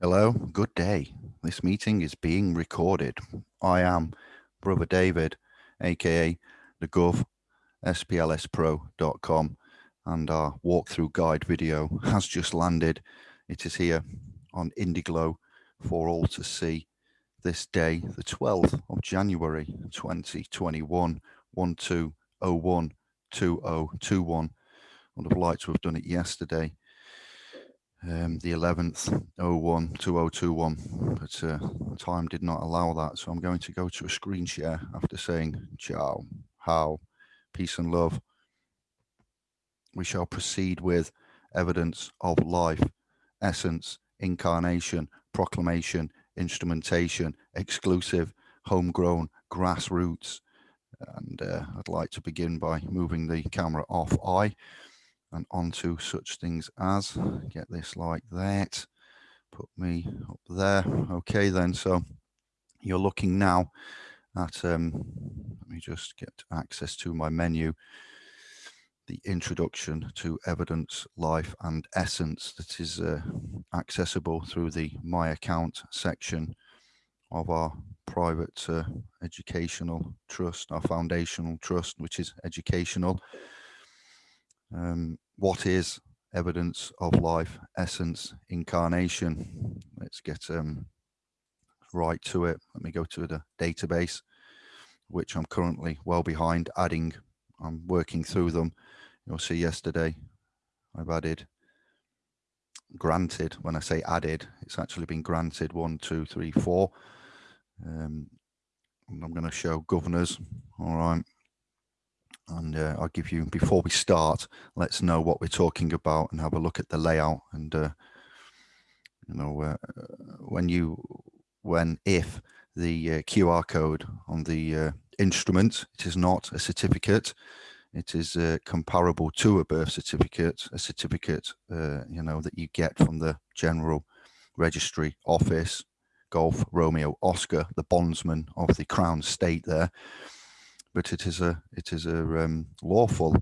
Hello, good day. This meeting is being recorded. I am Brother David, aka the Gov, SPLSPro.com, and our walkthrough guide video has just landed. It is here on Indiglo for all to see this day, the 12th of January 2021, 1201 2021. I would have liked to have done it yesterday um, the 11th 01 2021 but uh, time did not allow that so I'm going to go to a screen share after saying ciao how peace and love. We shall proceed with evidence of life essence incarnation proclamation instrumentation exclusive homegrown grassroots and uh, I'd like to begin by moving the camera off I and onto such things as get this like that put me up there. Okay then so you're looking now at um let me just get access to my menu. The introduction to evidence life and essence that is uh, accessible through the my account section of our private uh, educational trust our foundational trust which is educational um, what is evidence of life, essence, incarnation? Let's get um, right to it. Let me go to the database, which I'm currently well behind adding. I'm working through them. You'll see yesterday I've added granted when I say added it's actually been granted one two three four um, I'm going to show governors all right and uh, I'll give you before we start let's know what we're talking about and have a look at the layout and uh, you know uh, when you when if the uh, QR code on the uh, instrument it is not a certificate. It is uh, comparable to a birth certificate a certificate you know that you get from the general registry office golf romeo oscar the bondsman of the crown state there but it is a it is a um, lawful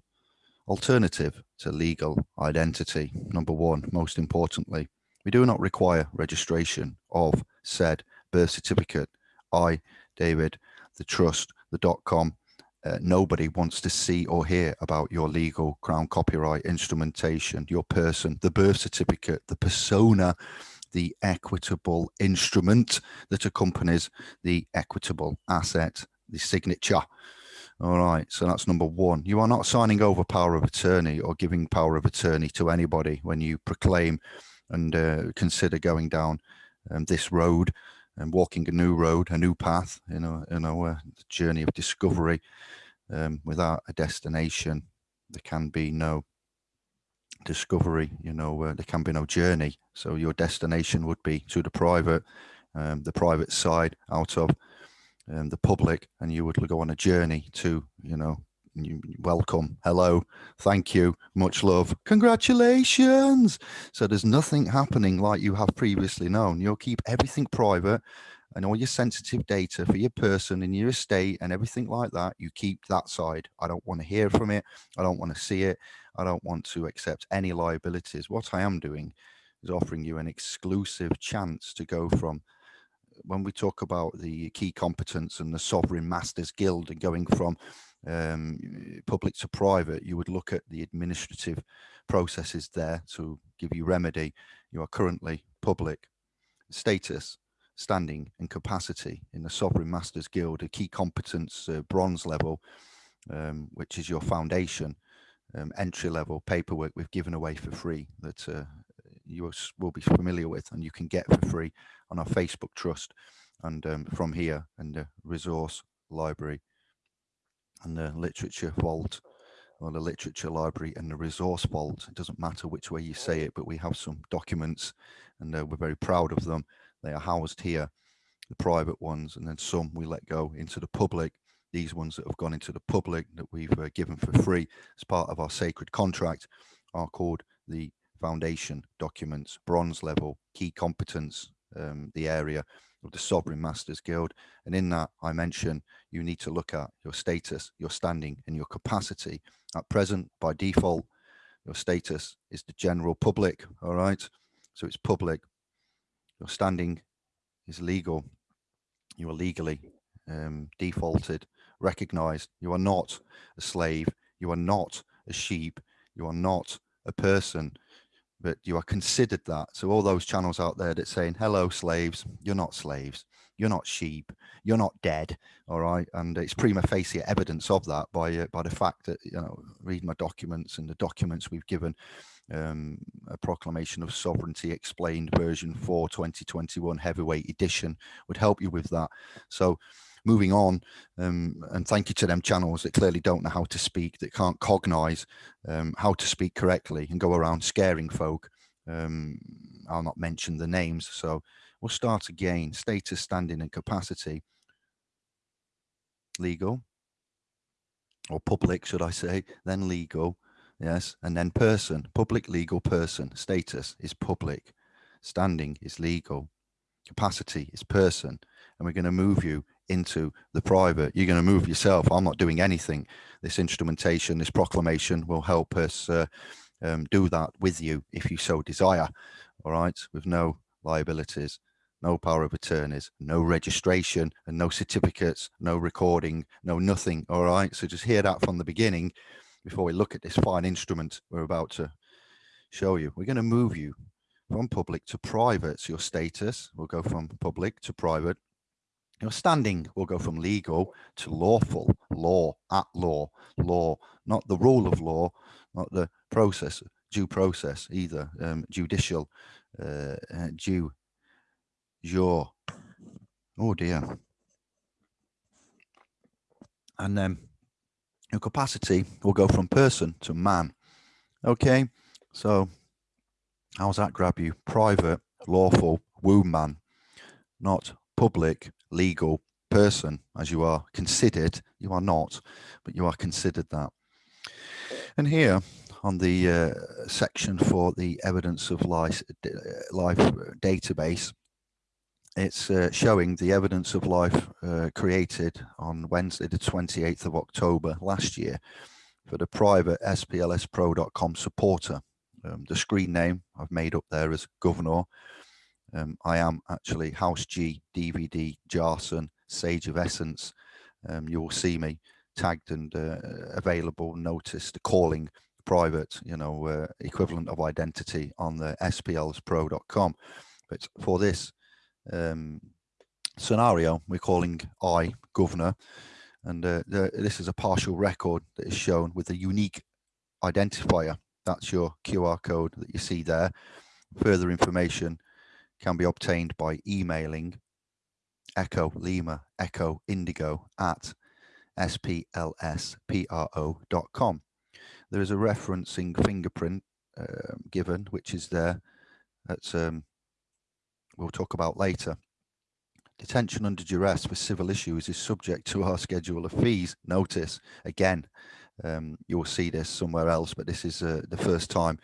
alternative to legal identity. Number one, most importantly, we do not require registration of said birth certificate. I, David, the trust, the dot com, uh, nobody wants to see or hear about your legal crown copyright instrumentation, your person, the birth certificate, the persona, the equitable instrument that accompanies the equitable asset, the signature. All right, so that's number one. You are not signing over power of attorney or giving power of attorney to anybody when you proclaim and uh, consider going down um, this road and walking a new road, a new path, you know, you know, a journey of discovery um, without a destination. There can be no discovery, you know, uh, there can be no journey. So your destination would be to the private, um, the private side out of um, the public and you would go on a journey to, you know, welcome, hello, thank you, much love, congratulations. So there's nothing happening like you have previously known. You'll keep everything private and all your sensitive data for your person and your estate and everything like that, you keep that side. I don't want to hear from it. I don't want to see it. I don't want to accept any liabilities. What I am doing is offering you an exclusive chance to go from when we talk about the key competence and the sovereign masters guild and going from um, public to private, you would look at the administrative processes there to give you remedy. You are currently public status, standing and capacity in the Sovereign Masters Guild, a key competence uh, bronze level, um, which is your foundation, um, entry level paperwork we've given away for free that uh, you will be familiar with and you can get for free on our Facebook trust and um, from here and the resource library and the literature vault or the literature library and the resource vault. It doesn't matter which way you say it, but we have some documents and uh, we're very proud of them. They are housed here, the private ones, and then some we let go into the public. These ones that have gone into the public that we've uh, given for free as part of our sacred contract are called the foundation documents, bronze level, key competence, um, the area of the Sovereign Masters Guild. And in that, I mention you need to look at your status, your standing, and your capacity. At present, by default, your status is the general public, all right? So it's public. Your standing is legal. You are legally um, defaulted, recognized. You are not a slave. You are not a sheep. You are not a person, but you are considered that. So all those channels out there that saying, hello, slaves, you're not slaves. You're not sheep. You're not dead. All right. And it's prima facie evidence of that by, uh, by the fact that, you know, read my documents and the documents we've given um, a proclamation of sovereignty explained version 4 2021 heavyweight edition would help you with that so moving on um, and thank you to them channels that clearly don't know how to speak that can't cognize um, how to speak correctly and go around scaring folk. Um, I'll not mention the names so we'll start again. Status standing and capacity. Legal. Or public should I say. Then legal yes. And then person public legal person. Status is public. Standing is legal. Capacity is person. And we're going to move you into the private you're going to move yourself i'm not doing anything this instrumentation this proclamation will help us uh, um, do that with you if you so desire all right with no liabilities no power of attorneys no registration and no certificates no recording no nothing all right so just hear that from the beginning before we look at this fine instrument we're about to show you. We're going to move you from public to private. So your status will go from public to private. Your standing will go from legal to lawful, law, at law, law, not the rule of law, not the process, due process either, um, judicial, uh, uh, due, jure. Oh dear. And then your capacity will go from person to man. Okay, so how's that grab you? Private, lawful, womb man, not public, legal person as you are considered. You are not, but you are considered that. And here on the uh, section for the evidence of life, life database, it's uh, showing the evidence of life uh, created on Wednesday, the 28th of October last year for the private splspro.com supporter. Um, the screen name I've made up there as Governor. Um, I am actually House G, DVD, Jarson, Sage of Essence. Um, you will see me tagged and uh, available, noticed, calling private, you know, uh, equivalent of identity on the splspro.com. But for this um, scenario, we're calling I governor. And uh, the, this is a partial record that is shown with a unique identifier. That's your QR code that you see there. Further information can be obtained by emailing echo lima echo indigo at splspro.com. There is a referencing fingerprint uh, given, which is there. That's um, we'll talk about later. Detention under duress for civil issues is subject to our schedule of fees. Notice again, um, you'll see this somewhere else, but this is uh, the first time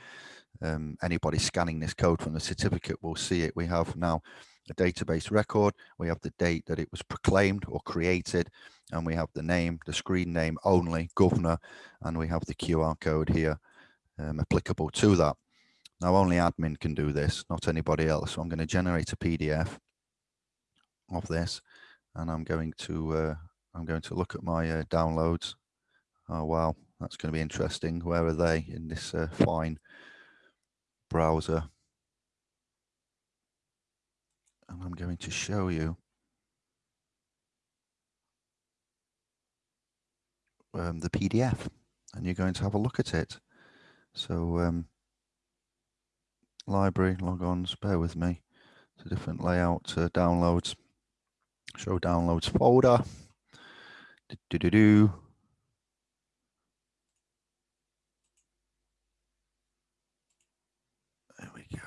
um, anybody scanning this code from the certificate will see it. We have now a database record, we have the date that it was proclaimed or created, and we have the name, the screen name only, governor, and we have the QR code here um, applicable to that. Now only admin can do this, not anybody else. So I'm going to generate a PDF of this and I'm going to uh, I'm going to look at my uh, downloads. Oh wow, that's going to be interesting. Where are they in this uh, fine browser? And I'm going to show you um, the PDF and you're going to have a look at it. So um, library logons bear with me it's a different layout uh, downloads show downloads folder do, do, do, do. there we go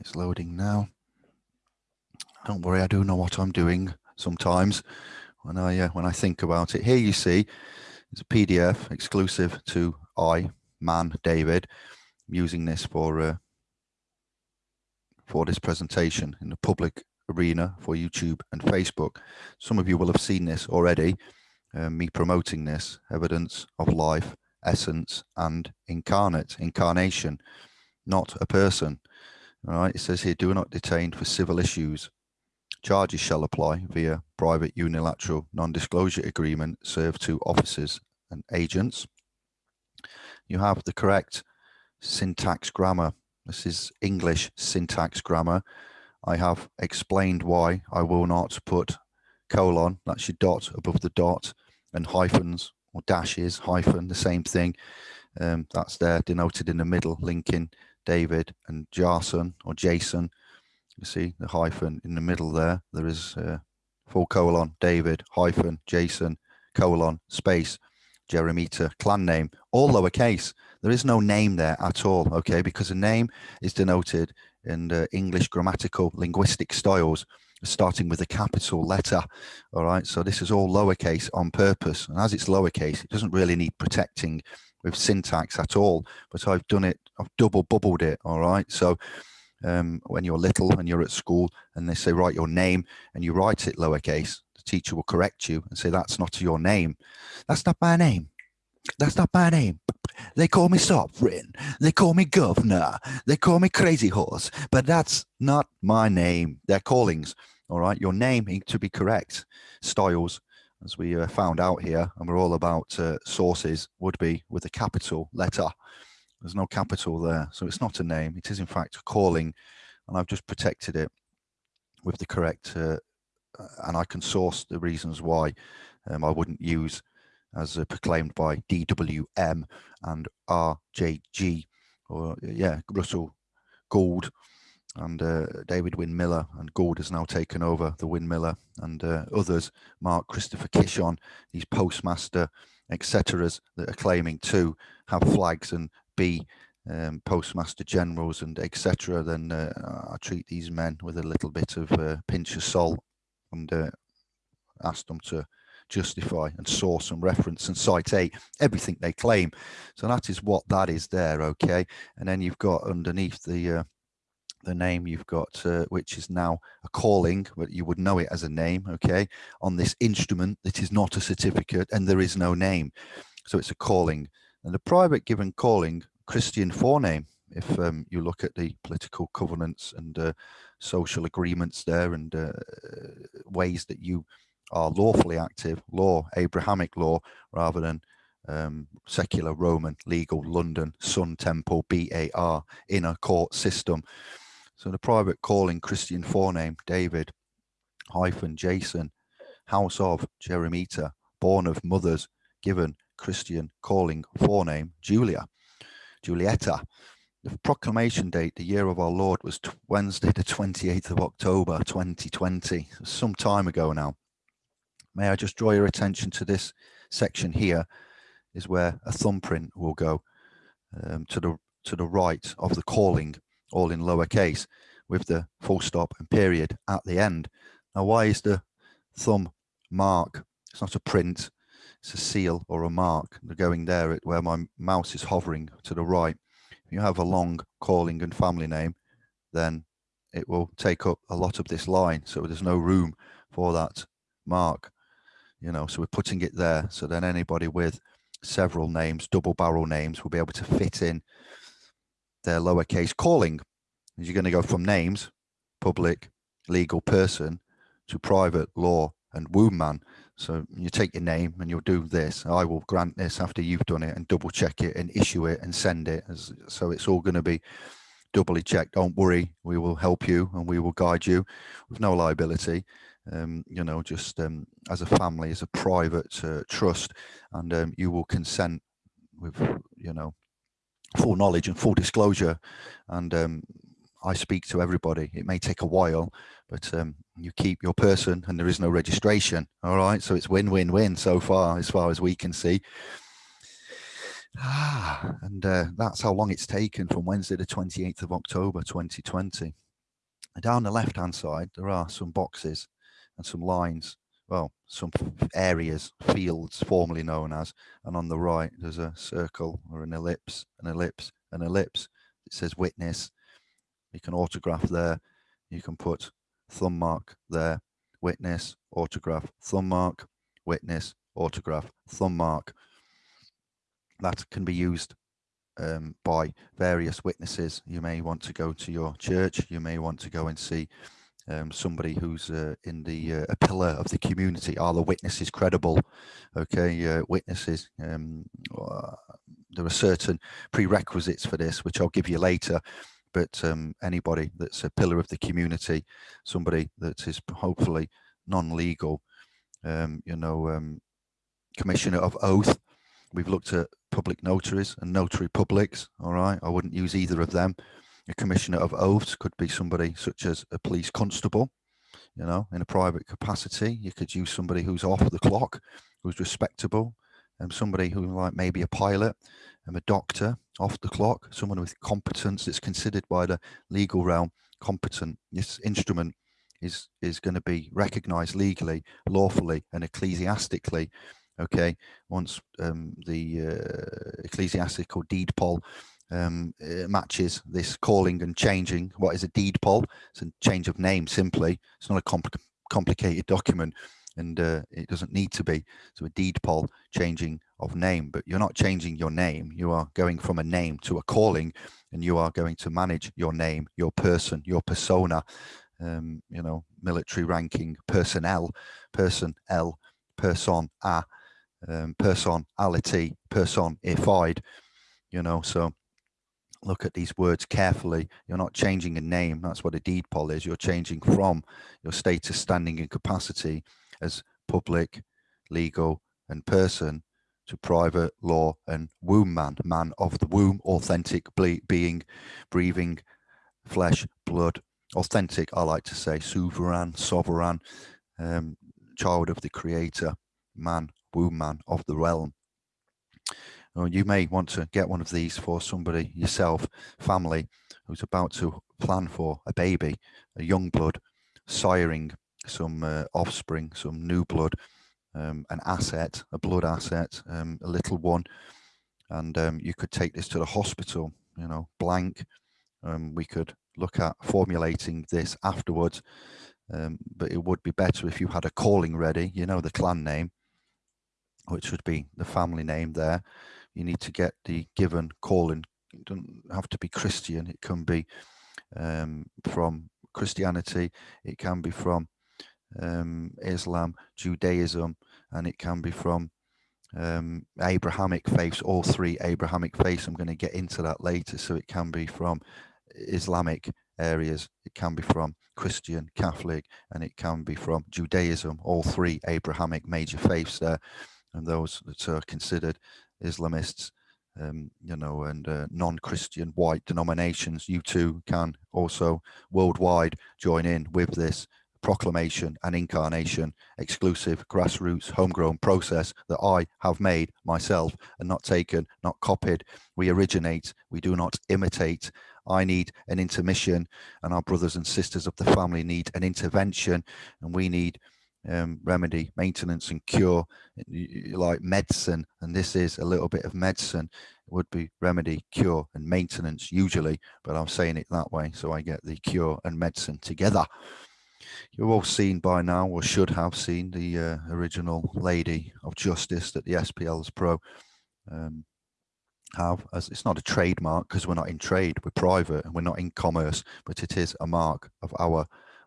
it's loading now don't worry I do know what I'm doing sometimes when I uh, when I think about it here you see it's a PDF exclusive to I man David I'm using this for uh, for this presentation in the public arena for YouTube and Facebook. Some of you will have seen this already, uh, me promoting this evidence of life, essence and incarnate, incarnation, not a person. All right, it says here, do not detain for civil issues. Charges shall apply via private unilateral non-disclosure agreement served to officers and agents. You have the correct syntax grammar. This is English syntax grammar. I have explained why I will not put colon, that's your dot above the dot, and hyphens or dashes, hyphen, the same thing. Um, that's there denoted in the middle, linking David and Jason or Jason. You see the hyphen in the middle there. There is uh, full colon, David, hyphen, Jason, colon, space, Jeremita, clan name, all lowercase. There is no name there at all, okay, because a name is denoted in the English grammatical linguistic styles starting with a capital letter all right? So this is all lowercase on purpose and as it's lowercase it doesn't really need protecting with syntax at all but I've done it I've double bubbled it all right? So um, when you're little and you're at school and they say write your name and you write it lowercase the teacher will correct you and say that's not your name. That's not my name. That's not my name. They call me sovereign. They call me governor. They call me crazy horse. But that's not my name. They're callings all right your name to be correct styles as we uh, found out here and we're all about uh, sources would be with a capital letter. There's no capital there so it's not a name. It is in fact a calling and I've just protected it with the correct uh, uh and I can source the reasons why um, I wouldn't use as uh, proclaimed by DWM and RJG or yeah Russell Gould and uh, David Wynn Miller and Gould has now taken over the Wynn Miller and uh, others, Mark Christopher Kishon, these postmaster, etc. that are claiming to have flags and be um, postmaster generals and etc. Then uh, I treat these men with a little bit of uh, pinch of salt and uh, ask them to justify and source and reference and cite everything they claim. So that is what that is there, okay? And then you've got underneath the uh, the name you've got, uh, which is now a calling, but you would know it as a name, okay, on this instrument that is not a certificate and there is no name. So it's a calling. And the private given calling, Christian forename, if um, you look at the political covenants and uh, social agreements there and uh, ways that you are lawfully active, law, Abrahamic law, rather than um, secular Roman legal London Sun Temple BAR in a court system. So the private calling Christian forename, David, hyphen Jason, house of Jeremita, born of mothers, given Christian calling forename, Julia, Julietta. The proclamation date, the year of our Lord, was Wednesday, the 28th of October, 2020, some time ago now. May I just draw your attention to this section here is where a thumbprint will go um, to the to the right of the calling all in lowercase with the full stop and period at the end. Now, why is the thumb mark? It's not a print, it's a seal or a mark. Going there at where my mouse is hovering to the right. If you have a long calling and family name, then it will take up a lot of this line. So there's no room for that mark, you know, so we're putting it there. So then anybody with several names, double barrel names, will be able to fit in their lowercase calling. Is you're going to go from names, public, legal person, to private, law, and womb man. So you take your name and you'll do this. I will grant this after you've done it and double check it and issue it and send it. As, so it's all going to be doubly checked. Don't worry, we will help you and we will guide you with no liability. Um, you know, just um, as a family, as a private uh, trust, and um, you will consent with, you know, full knowledge and full disclosure and um, I speak to everybody. It may take a while, but um, you keep your person and there is no registration. All right. So it's win, win, win so far, as far as we can see. Ah, and uh, that's how long it's taken from Wednesday, the 28th of October, 2020. And down the left hand side, there are some boxes and some lines well, some areas, fields formerly known as, and on the right there's a circle or an ellipse, an ellipse, an ellipse. It says witness. You can autograph there. You can put thumb mark there, witness, autograph, thumb mark, witness, autograph, thumb mark. That can be used um, by various witnesses. You may want to go to your church. You may want to go and see um, somebody who's uh, in the uh, a pillar of the community. Are the witnesses credible? Okay, uh, witnesses. Um, uh, there are certain prerequisites for this, which I'll give you later. But um, anybody that's a pillar of the community, somebody that is hopefully non-legal, um, you know, um, commissioner of oath. We've looked at public notaries and notary publics. All right, I wouldn't use either of them a commissioner of oaths could be somebody such as a police constable, you know, in a private capacity. You could use somebody who's off the clock, who's respectable, and somebody who like maybe a pilot and a doctor off the clock, someone with competence that's considered by the legal realm competent. This instrument is is going to be recognized legally, lawfully, and ecclesiastically. Okay, once um, the uh, ecclesiastical deed poll um, matches this calling and changing. What is a deed poll? It's a change of name simply. It's not a compl complicated document and uh, it doesn't need to be. So a deed poll changing of name, but you're not changing your name. You are going from a name to a calling and you are going to manage your name, your person, your persona, um, you know, military ranking, personnel, person L, person A, um, personality, personified, you know, so look at these words carefully. You're not changing a name. That's what a deed poll is. You're changing from your status, standing and capacity as public, legal and person to private law and womb man, man of the womb, authentic being, breathing flesh, blood, authentic, I like to say, sovereign, sovereign, um, child of the creator, man, womb man of the realm or you may want to get one of these for somebody yourself family who's about to plan for a baby a young blood siring some uh, offspring some new blood um, an asset a blood asset um, a little one. And um, you could take this to the hospital you know blank. Um, we could look at formulating this afterwards um, but it would be better if you had a calling ready you know the clan name which would be the family name there you need to get the given calling. It doesn't have to be Christian. It can be um, from Christianity. It can be from um, Islam, Judaism, and it can be from um, Abrahamic faiths, all three Abrahamic faiths. I'm going to get into that later. So it can be from Islamic areas, it can be from Christian, Catholic, and it can be from Judaism, all three Abrahamic major faiths there, and those that are considered Islamists, um, you know, and uh, non-Christian white denominations, you too can also worldwide join in with this proclamation and incarnation exclusive grassroots homegrown process that I have made myself and not taken, not copied. We originate, we do not imitate. I need an intermission and our brothers and sisters of the family need an intervention and we need um, remedy, maintenance and cure, like medicine, and this is a little bit of medicine, it would be remedy, cure and maintenance usually, but I'm saying it that way so I get the cure and medicine together. You've all seen by now, or should have seen, the uh, original Lady of Justice that the SPLs Pro um, have. As It's not a trademark because we're not in trade, we're private and we're not in commerce, but it is a mark of our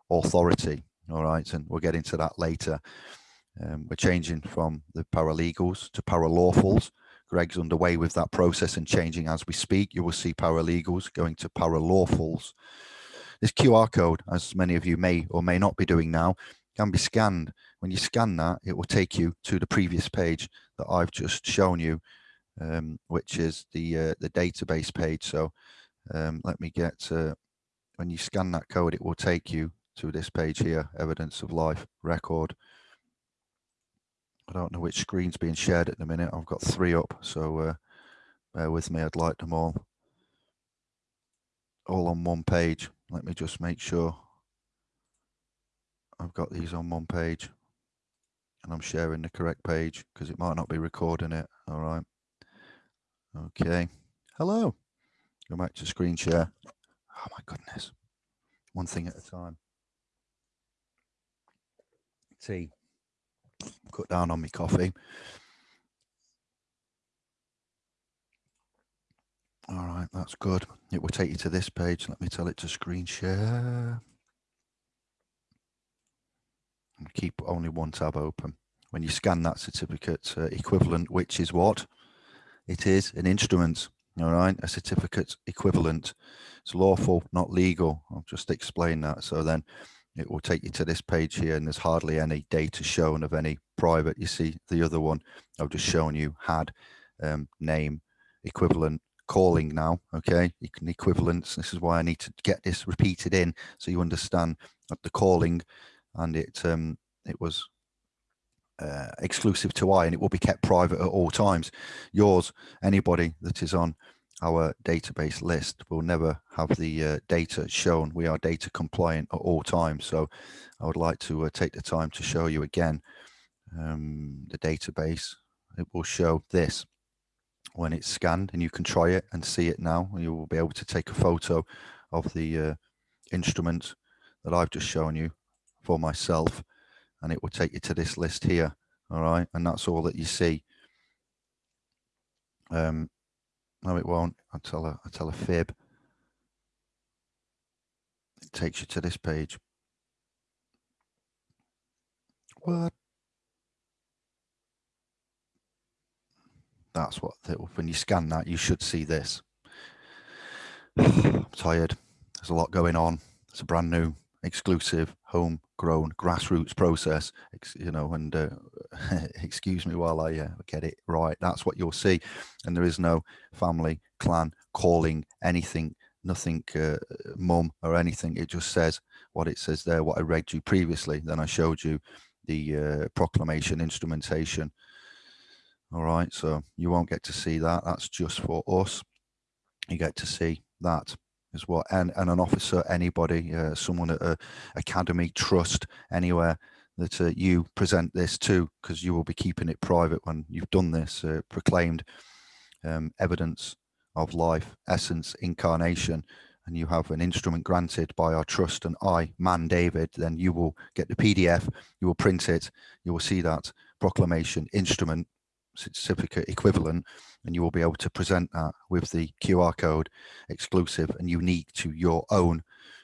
authority all right and we'll get into that later. Um, we're changing from the paralegals to paralawfuls. Greg's underway with that process and changing as we speak. You will see paralegals going to paralawfuls. This qr code as many of you may or may not be doing now can be scanned. When you scan that it will take you to the previous page that i've just shown you um, which is the uh, the database page. So um, let me get uh, when you scan that code it will take you to this page here, evidence of life record. I don't know which screen's being shared at the minute. I've got three up, so uh, bear with me. I'd like them all all on one page. Let me just make sure I've got these on one page and I'm sharing the correct page because it might not be recording it. All right. Okay. Hello. Go back to screen share. Oh my goodness. One thing at a time. Tea. Cut down on my coffee. All right, that's good. It will take you to this page. Let me tell it to screen share. And keep only one tab open. When you scan that certificate uh, equivalent, which is what? It is an instrument, all right? A certificate equivalent. It's lawful, not legal. I'll just explain that. So then it will take you to this page here and there's hardly any data shown of any private. You see the other one I've just shown you had um, name equivalent calling now okay? You can equivalence. This is why i need to get this repeated in so you understand the calling and it um it was uh, exclusive to i and it will be kept private at all times. Yours anybody that is on our database list. Will never have the uh, data shown. We are data compliant at all times. So i would like to uh, take the time to show you again um, the database. It will show this when it's scanned and you can try it and see it now. You will be able to take a photo of the uh, instrument that I've just shown you for myself and it will take you to this list here. All right? And that's all that you see. Um no it won't I tell a I tell a fib it takes you to this page what That's what, when you scan that, you should see this. I'm tired. There's a lot going on. It's a brand new, exclusive, homegrown, grassroots process, you know, and uh, excuse me while I uh, get it right. That's what you'll see. And there is no family, clan, calling, anything, nothing, uh, mum or anything. It just says what it says there, what I read you previously. Then I showed you the uh, proclamation instrumentation all right so you won't get to see that that's just for us you get to see that as well and, and an officer anybody uh, someone at a academy trust anywhere that uh, you present this to because you will be keeping it private when you've done this uh, proclaimed um, evidence of life essence incarnation and you have an instrument granted by our trust and I man David then you will get the PDF you will print it you will see that proclamation instrument certificate equivalent and you will be able to present that with the QR code exclusive and unique to your own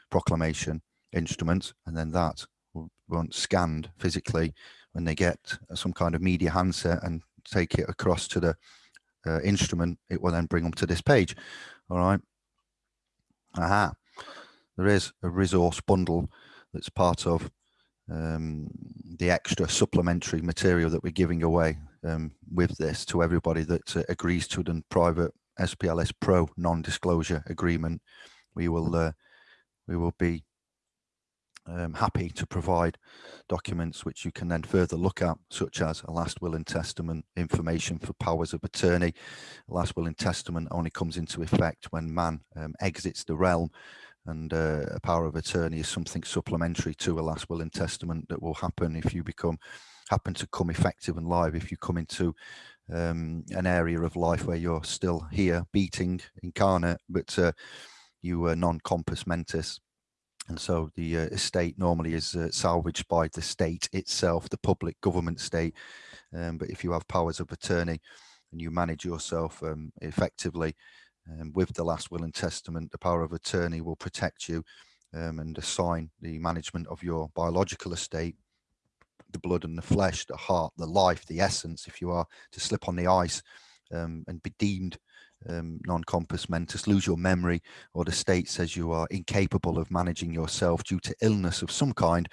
proclamation instrument and then that will once scanned physically when they get some kind of media handset and take it across to the uh, instrument it will then bring them to this page. All right? Aha. There is a resource bundle that's part of um, the extra supplementary material that we're giving away um, with this to everybody that uh, agrees to the private SPLS Pro non-disclosure agreement. We will uh, we will be um, happy to provide documents which you can then further look at, such as a last will and testament, information for powers of attorney. A last will and testament only comes into effect when man um, exits the realm and uh, a power of attorney is something supplementary to a last will and testament that will happen if you become happen to come effective and live if you come into um, an area of life where you're still here beating incarnate but uh, you are non-compos mentis. And so the uh, estate normally is uh, salvaged by the state itself the public government state. Um, but if you have powers of attorney and you manage yourself um, effectively um, with the last will and testament, the power of attorney will protect you um, and assign the management of your biological estate, the blood and the flesh, the heart, the life, the essence, if you are to slip on the ice um, and be deemed um, non-compos mentis, lose your memory, or the state says you are incapable of managing yourself due to illness of some kind,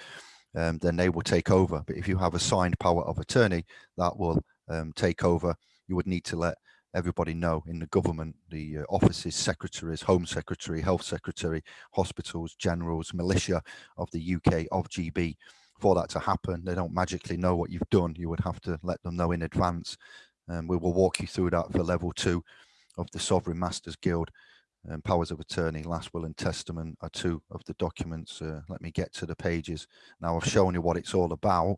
um, then they will take over. But if you have a signed power of attorney, that will um, take over. You would need to let everybody know in the government, the uh, offices, secretaries, home secretary, health secretary, hospitals, generals, militia of the UK, of GB. For that to happen, they don't magically know what you've done. You would have to let them know in advance. And um, we will walk you through that for level two of the Sovereign Masters Guild. Um, powers of attorney, last will and testament are two of the documents. Uh, let me get to the pages. Now I've shown you what it's all about.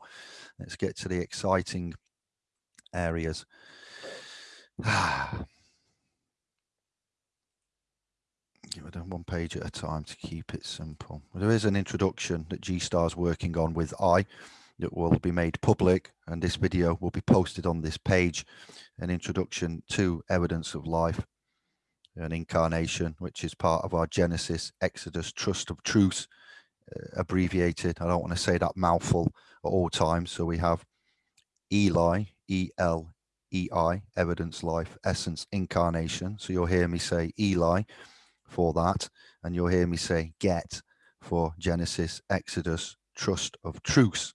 Let's get to the exciting areas. Give it one page at a time to keep it simple. There is an introduction that G-Star is working on with I that will be made public and this video will be posted on this page. An introduction to evidence of life an incarnation, which is part of our Genesis, Exodus, Trust of Truth, uh, abbreviated. I don't want to say that mouthful at all times. So we have Eli, E L E I, evidence, life, essence, incarnation. So you'll hear me say Eli for that, and you'll hear me say get for Genesis, Exodus, Trust of Truth.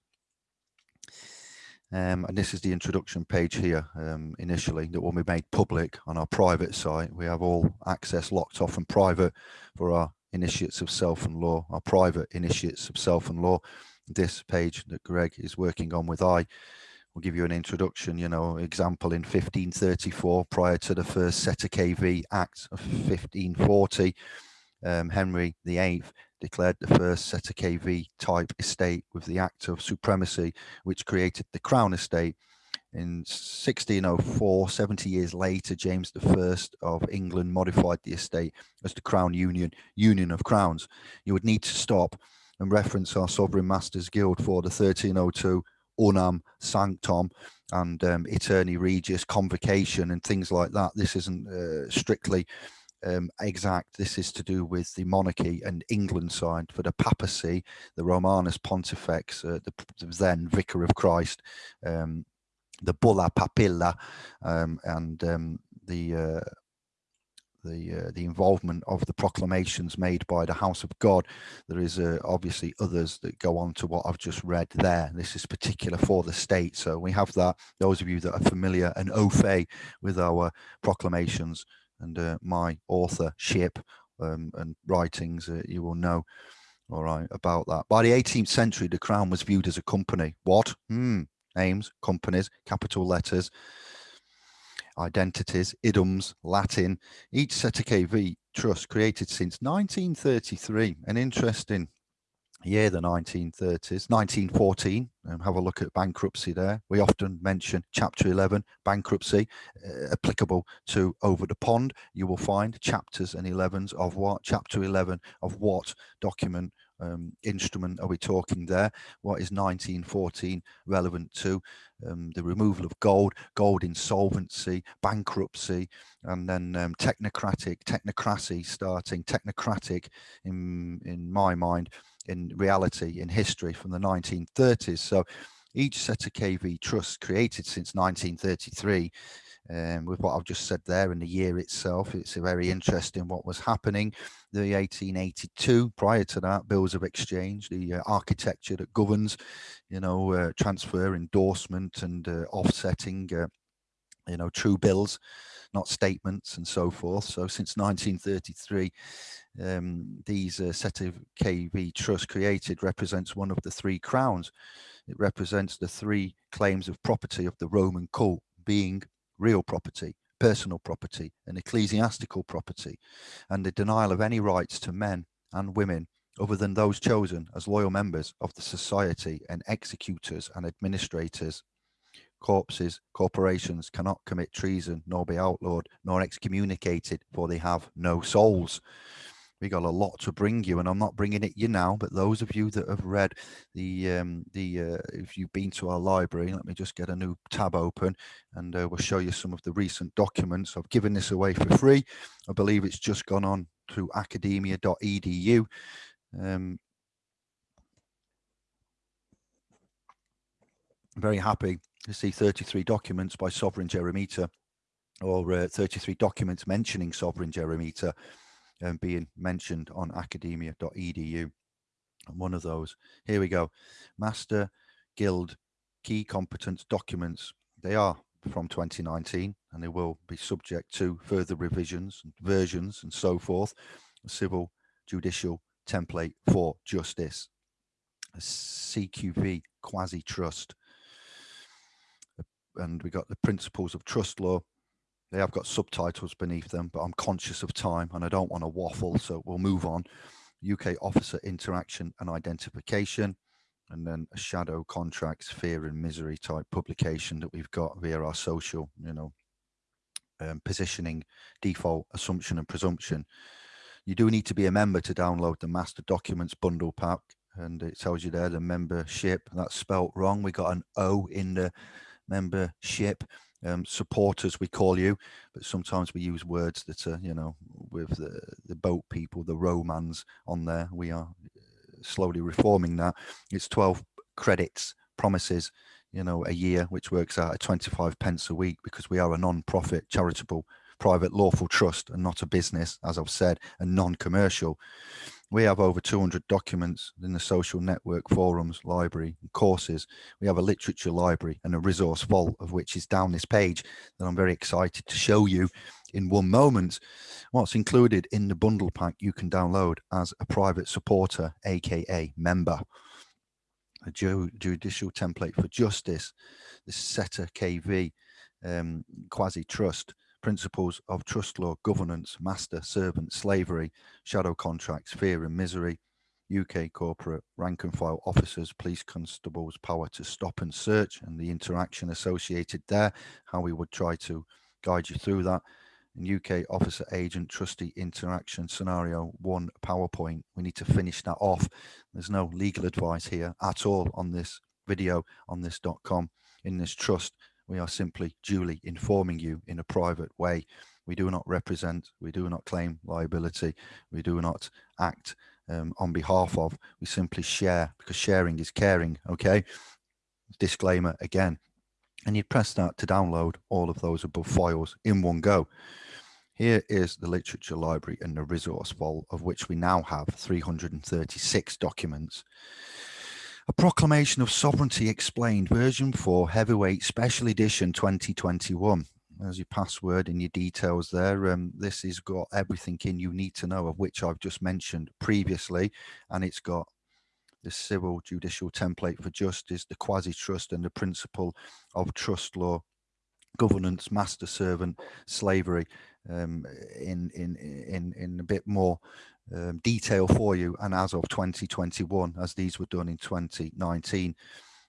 Um, and this is the introduction page here um, initially that will be made public on our private site. We have all access locked off and private for our initiates of self and law, our private initiates of self and law. This page that Greg is working on with I will give you an introduction, you know, example in 1534 prior to the first Cestui Que Vie Act of 1540, um, Henry VIII declared the first Cestui Que Vie type estate with the Act of Supremacy, which created the Crown Estate. In 1604, 70 years later, James I of England modified the estate as the Crown Union, Union of Crowns. You would need to stop and reference our Sovereign Masters Guild for the 1302 Unam Sanctam and um, Aeterni Regis convocation and things like that. This isn't uh, strictly um, exact. This is to do with the monarchy and England side for the papacy, the Romanus Pontifex, uh, the, the, then Vicar of Christ, um, the Bulla Papilla, um, and um, the uh, the uh, the involvement of the proclamations made by the House of God. There is uh, obviously others that go on to what I've just read there. This is particular for the state. So we have that. Those of you that are familiar and au fait with our proclamations and uh, my authorship um, and writings, uh, you will know all right about that. By the 18th century, the crown was viewed as a company. What? Hmm. Names, companies, capital letters, identities, idioms, Latin. Each Cestui Que Vie trust created since 1933. An interesting year, the 1930s, 1914. Um, have a look at bankruptcy there. We often mention Chapter 11, bankruptcy, uh, applicable to Over the Pond. You will find chapters and 11s of what? Chapter 11 of what document um, instrument are we talking there? What is 1914 relevant to? Um, the removal of gold, gold insolvency, bankruptcy, and then um, technocratic, technocracy starting, technocratic in, in my mind, in reality, in history from the 1930s. So each Cestui Que Vie trust created since 1933 um, with what I've just said there in the year itself. It's a very interesting what was happening. The 1882, prior to that, bills of exchange, the uh, architecture that governs, you know, uh, transfer, endorsement and uh, offsetting, uh, you know, true bills, not statements and so forth. So since 1933, um, these uh, Cestui Que Vie trust created represents one of the three crowns. It represents the three claims of property of the Roman cult being real property, personal property, and ecclesiastical property, and the denial of any rights to men and women other than those chosen as loyal members of the society and executors and administrators. Corpses, corporations cannot commit treason, nor be outlawed, nor excommunicated, for they have no souls we got a lot to bring you and i'm not bringing it you now but those of you that have read the um the uh, if you've been to our library let me just get a new tab open and uh, we'll show you some of the recent documents. I've given this away for free. I believe it's just gone on to academia.edu um very happy to see 33 documents by sovereign jeremita or uh, 33 documents mentioning sovereign jeremita um, being mentioned on academia.edu. And one of those, here we go, Master Guild Key Competence Documents. They are from 2019 and they will be subject to further revisions, and versions and so forth. Civil judicial template for justice. A CQV quasi trust. And we got the principles of trust law they have got subtitles beneath them, but I'm conscious of time and I don't want to waffle, so we'll move on. UK officer interaction and identification, and then a shadow contracts, fear and misery type publication that we've got via our social, you know, um, positioning, default, assumption and presumption. You do need to be a member to download the master documents bundle pack and it tells you there the membership that's spelt wrong. We got an O in the membership um, supporters we call you but sometimes we use words that are you know with the, the boat people the romans on there. We are uh, slowly reforming that. It's 12 credits promises you know a year which works out at 25 pence a week because we are a non-profit charitable private lawful trust and not a business as i've said and non-commercial we have over 200 documents in the social network forums, library, courses. We have a literature library and a resource vault of which is down this page that I'm very excited to show you in one moment. What's included in the bundle pack you can download as a private supporter, aka member. A judicial template for justice, the Cestui Que Vie, um, quasi trust, principles of trust law, governance, master, servant, slavery, shadow contracts, fear and misery, UK corporate rank and file officers, police constables, power to stop and search, and the interaction associated there, how we would try to guide you through that. And UK officer agent trustee interaction scenario one PowerPoint. We need to finish that off. There's no legal advice here at all on this video on this.com in this trust we are simply duly informing you in a private way. We do not represent, we do not claim liability, we do not act um, on behalf of, we simply share because sharing is caring, okay? Disclaimer again. And you press that to download all of those above files in one go. Here is the literature library and the resource vault of which we now have 336 documents. A Proclamation of Sovereignty Explained, version 4, Heavyweight Special Edition 2021. There's your password and your details there. Um, this has got everything in you need to know of which I've just mentioned previously. And it's got the civil judicial template for justice, the quasi-trust and the principle of trust law, governance, master servant, slavery um, in, in, in, in a bit more um, detail for you and as of 2021 as these were done in 2019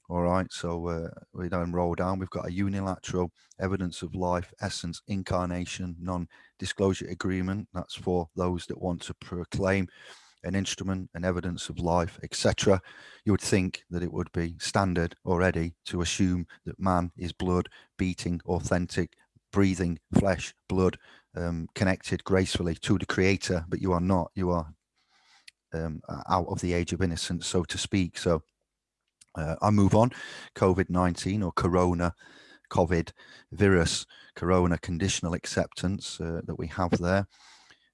all right so uh, we don't roll down. We've got a unilateral evidence of life essence incarnation non-disclosure agreement. That's for those that want to proclaim an instrument an evidence of life etc you would think that it would be standard already to assume that man is blood beating authentic breathing flesh blood um, connected gracefully to the creator, but you are not, you are um, out of the age of innocence, so to speak. So uh, I move on, COVID-19 or Corona, COVID virus, Corona conditional acceptance uh, that we have there.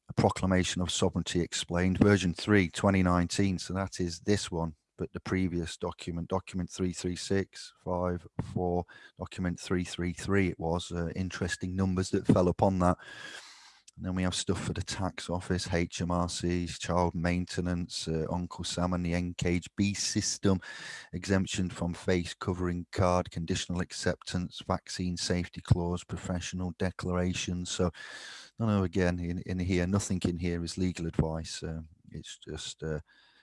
A proclamation of sovereignty explained, version 3, 2019. So that is this one the previous document, document 336, 5, 4, document 333, it was uh, interesting numbers that fell upon that. And then we have stuff for the tax office, HMRCs, child maintenance, uh, Uncle Sam and the NKB system, exemption from face covering card, conditional acceptance, vaccine safety clause, professional declarations. So, no, no, again, in, in here, nothing in here is legal advice. Um, it's just uh,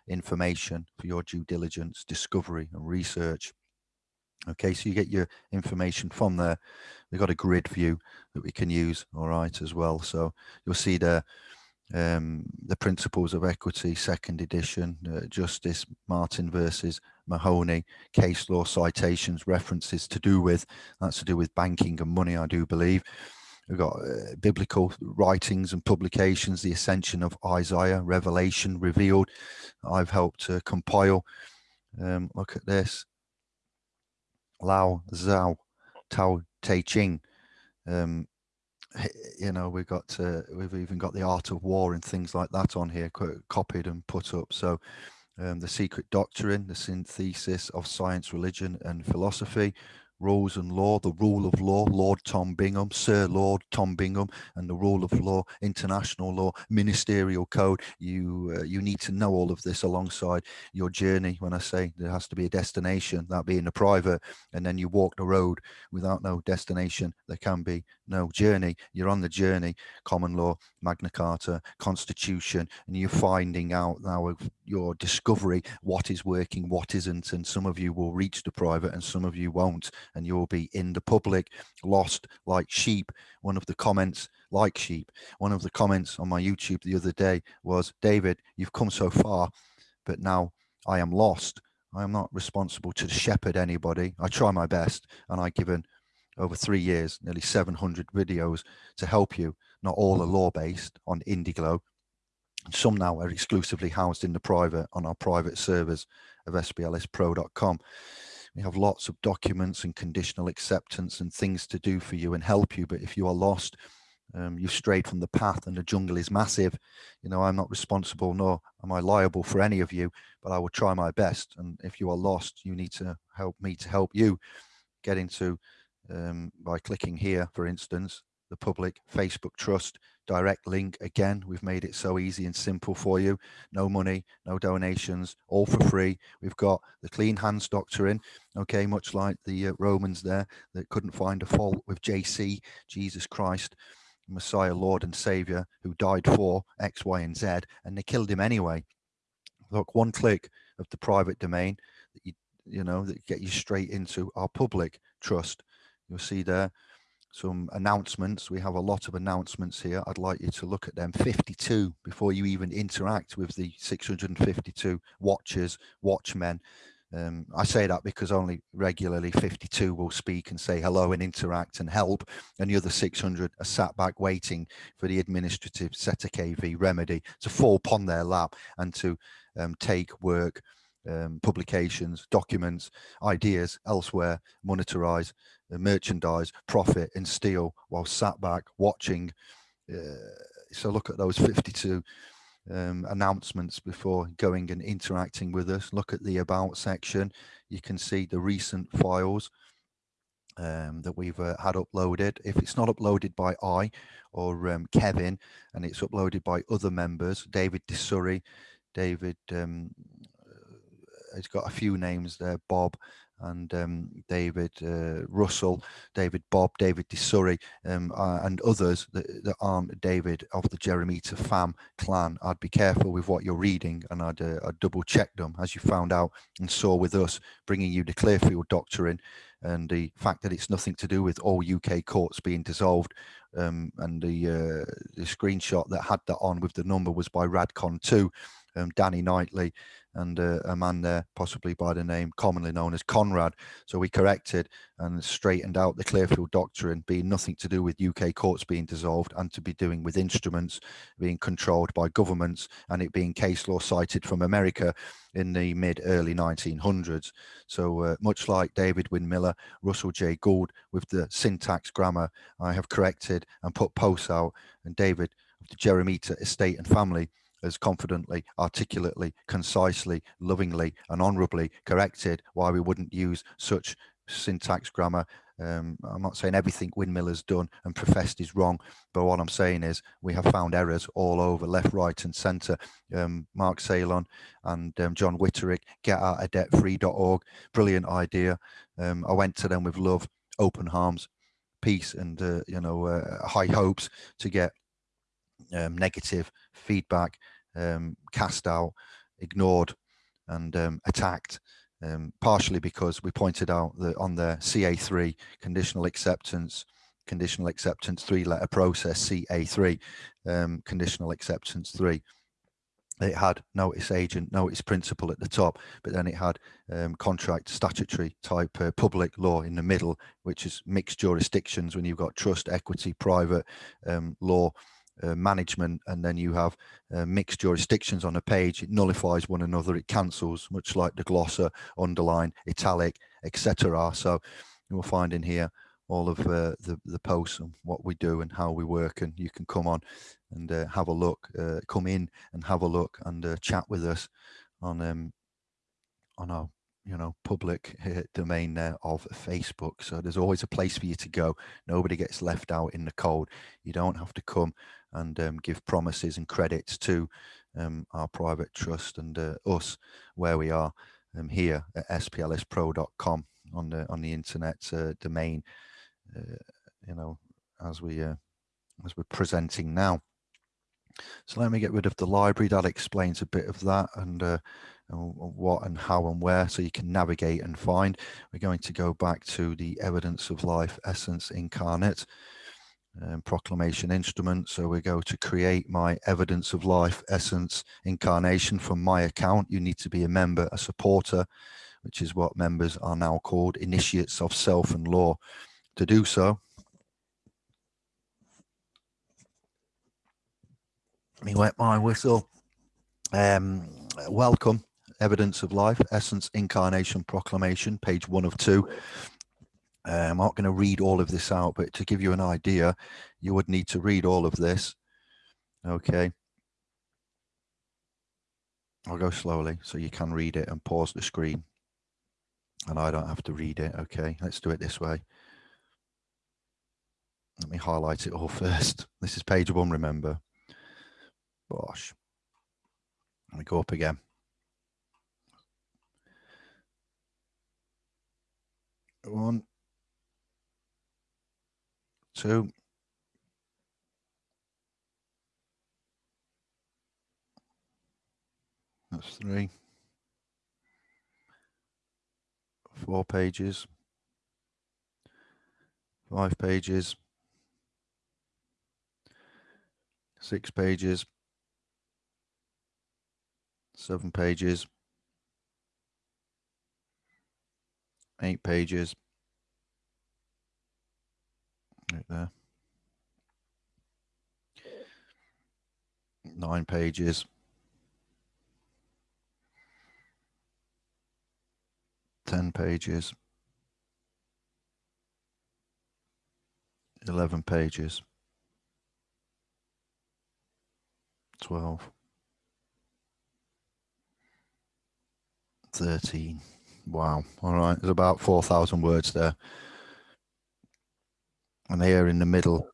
information for your due diligence, discovery and research. Okay, so you get your information from there. We've got a grid view that we can use, all right, as well. So you'll see the um, the principles of equity, second edition, uh, Justice Martin versus Mahoney, case law citations, references to do with, that's to do with banking and money, I do believe. We've got uh, biblical writings and publications, the ascension of Isaiah, Revelation revealed. I've helped uh, compile. Um, look at this. Lao Zhao Tao Te Ching. Um, you know, we've got uh, we've even got the art of war and things like that on here, copied and put up. So um, the secret doctrine, the synthesis of science, religion, and philosophy, rules and law, the rule of law, Lord Tom Bingham, Sir Lord Tom Bingham, and the rule of law, international law, ministerial code. You uh, you need to know all of this alongside your journey. When I say there has to be a destination, that being the private, and then you walk the road without no destination, there can be no journey. You're on the journey, common law, Magna Carta, Constitution, and you're finding out now your discovery what is working, what isn't, and some of you will reach the private and some of you won't and you'll be in the public lost like sheep one of the comments like sheep one of the comments on my youtube the other day was david you've come so far but now i am lost i am not responsible to shepherd anybody i try my best and I've given over three years, nearly 700 videos to help you. Not all are law-based on Indiglo. Some now are exclusively housed in the private on our private servers of splspro.com. We have lots of documents and conditional acceptance and things to do for you and help you. But if you are lost, um, you've strayed from the path and the jungle is massive. You know, I'm not responsible nor am I liable for any of you, but I will try my best. And if you are lost, you need to help me to help you get into um, by clicking here, for instance, the public Facebook trust direct link. Again, we've made it so easy and simple for you. No money, no donations, all for free. We've got the clean hands doctrine, okay, much like the uh, Romans there that couldn't find a fault with JC, Jesus Christ. Messiah, Lord and Savior, who died for X, Y, and Z, and they killed him anyway. Look, one click of the private domain that you you know that get you straight into our public trust. You'll see there some announcements. We have a lot of announcements here. I'd like you to look at them 52 before you even interact with the 652 watchers, watchmen um, I say that because only regularly 52 will speak and say hello and interact and help, and the other 600 are sat back waiting for the administrative Cestui Que Vie remedy to fall upon their lap and to um, take work, um, publications, documents, ideas elsewhere, monetize, uh, merchandise, profit, and steal while sat back watching. Uh, so look at those 52 um, announcements before going and interacting with us. Look at the about section. You can see the recent files um, that we've uh, had uploaded. If it's not uploaded by I or um, Kevin and it's uploaded by other members, David DeSurry, David, um, he's got a few names there, Bob, and um, David uh, Russell, David Bob, David DeSurry, um, uh, and others that, that, aren't David of the Jeremita fam clan. I'd be careful with what you're reading and I'd, uh, I'd double check them as you found out and saw with us bringing you the Clearfield Doctrine and the fact that it's nothing to do with all UK courts being dissolved. Um, and the, uh, the screenshot that had that on with the number was by Radcon 2, um, Danny Knightley, and uh, a man there possibly by the name commonly known as Conrad. So we corrected and straightened out the Clearfield Doctrine being nothing to do with UK courts being dissolved and to be doing with instruments being controlled by governments and it being case law cited from America in the mid early 1900s. So uh, much like David Wynn Miller, Russell J. Gould with the syntax grammar, I have corrected and put posts out and David of the Jeremita estate and family as confidently, articulately, concisely, lovingly, and honorably corrected why we wouldn't use such syntax grammar. Um, I'm not saying everything Windmill has done and professed is wrong, but what I'm saying is we have found errors all over, left, right, and centre. Um, Mark Salon and um, John Witterick, getoutofdebtfree.org, brilliant idea. Um, I went to them with love, open arms, peace, and uh, you know uh, high hopes to get um, negative feedback um, cast out, ignored and um, attacked, um, partially because we pointed out that on the CA3 conditional acceptance, conditional acceptance three letter process CA3, um, conditional acceptance three, it had notice agent, notice principal at the top, but then it had um, contract statutory type uh, public law in the middle, which is mixed jurisdictions when you've got trust, equity, private law, uh, management and then you have uh, mixed jurisdictions on a page. It nullifies one another it cancels much like the glosser underline italic etc so you'll find in here all of uh, the the posts and what we do and how we work and you can come on and uh, have a look uh, come in and have a look and chat with us on um on our you know public domain there of facebook. So there's always a place for you to go. Nobody gets left out in the cold. You don't have to come and um, give promises and credits to um, our private trust and uh, us where we are um, here at splspro.com on the on the internet uh, domain uh, you know as we uh, as we're presenting now so let me get rid of the library that explains a bit of that and, uh, and what and how and where so you can navigate and find we're going to go back to the evidence of life essence incarnate um, proclamation instrument. So we go to create my evidence of life essence incarnation from my account. You need to be a member, a supporter, which is what members are now called, initiates of self and law. to do so. Me wet my whistle. Um, welcome, Evidence of Life, Essence, Incarnation, Proclamation, page one of two. Uh, I'm not going to read all of this out, but to give you an idea, you would need to read all of this. Okay. I'll go slowly so you can read it and pause the screen. And I don't have to read it. Okay, let's do it this way. Let me highlight it all first. This is page one, remember. Bosh. Let me go up again. One, two, that's three, four pages, five pages, six pages, seven pages, eight pages, right there, nine pages, ten pages, eleven pages, twelve. 13. Wow. All right. There's about 4,000 words there. And here in the middle,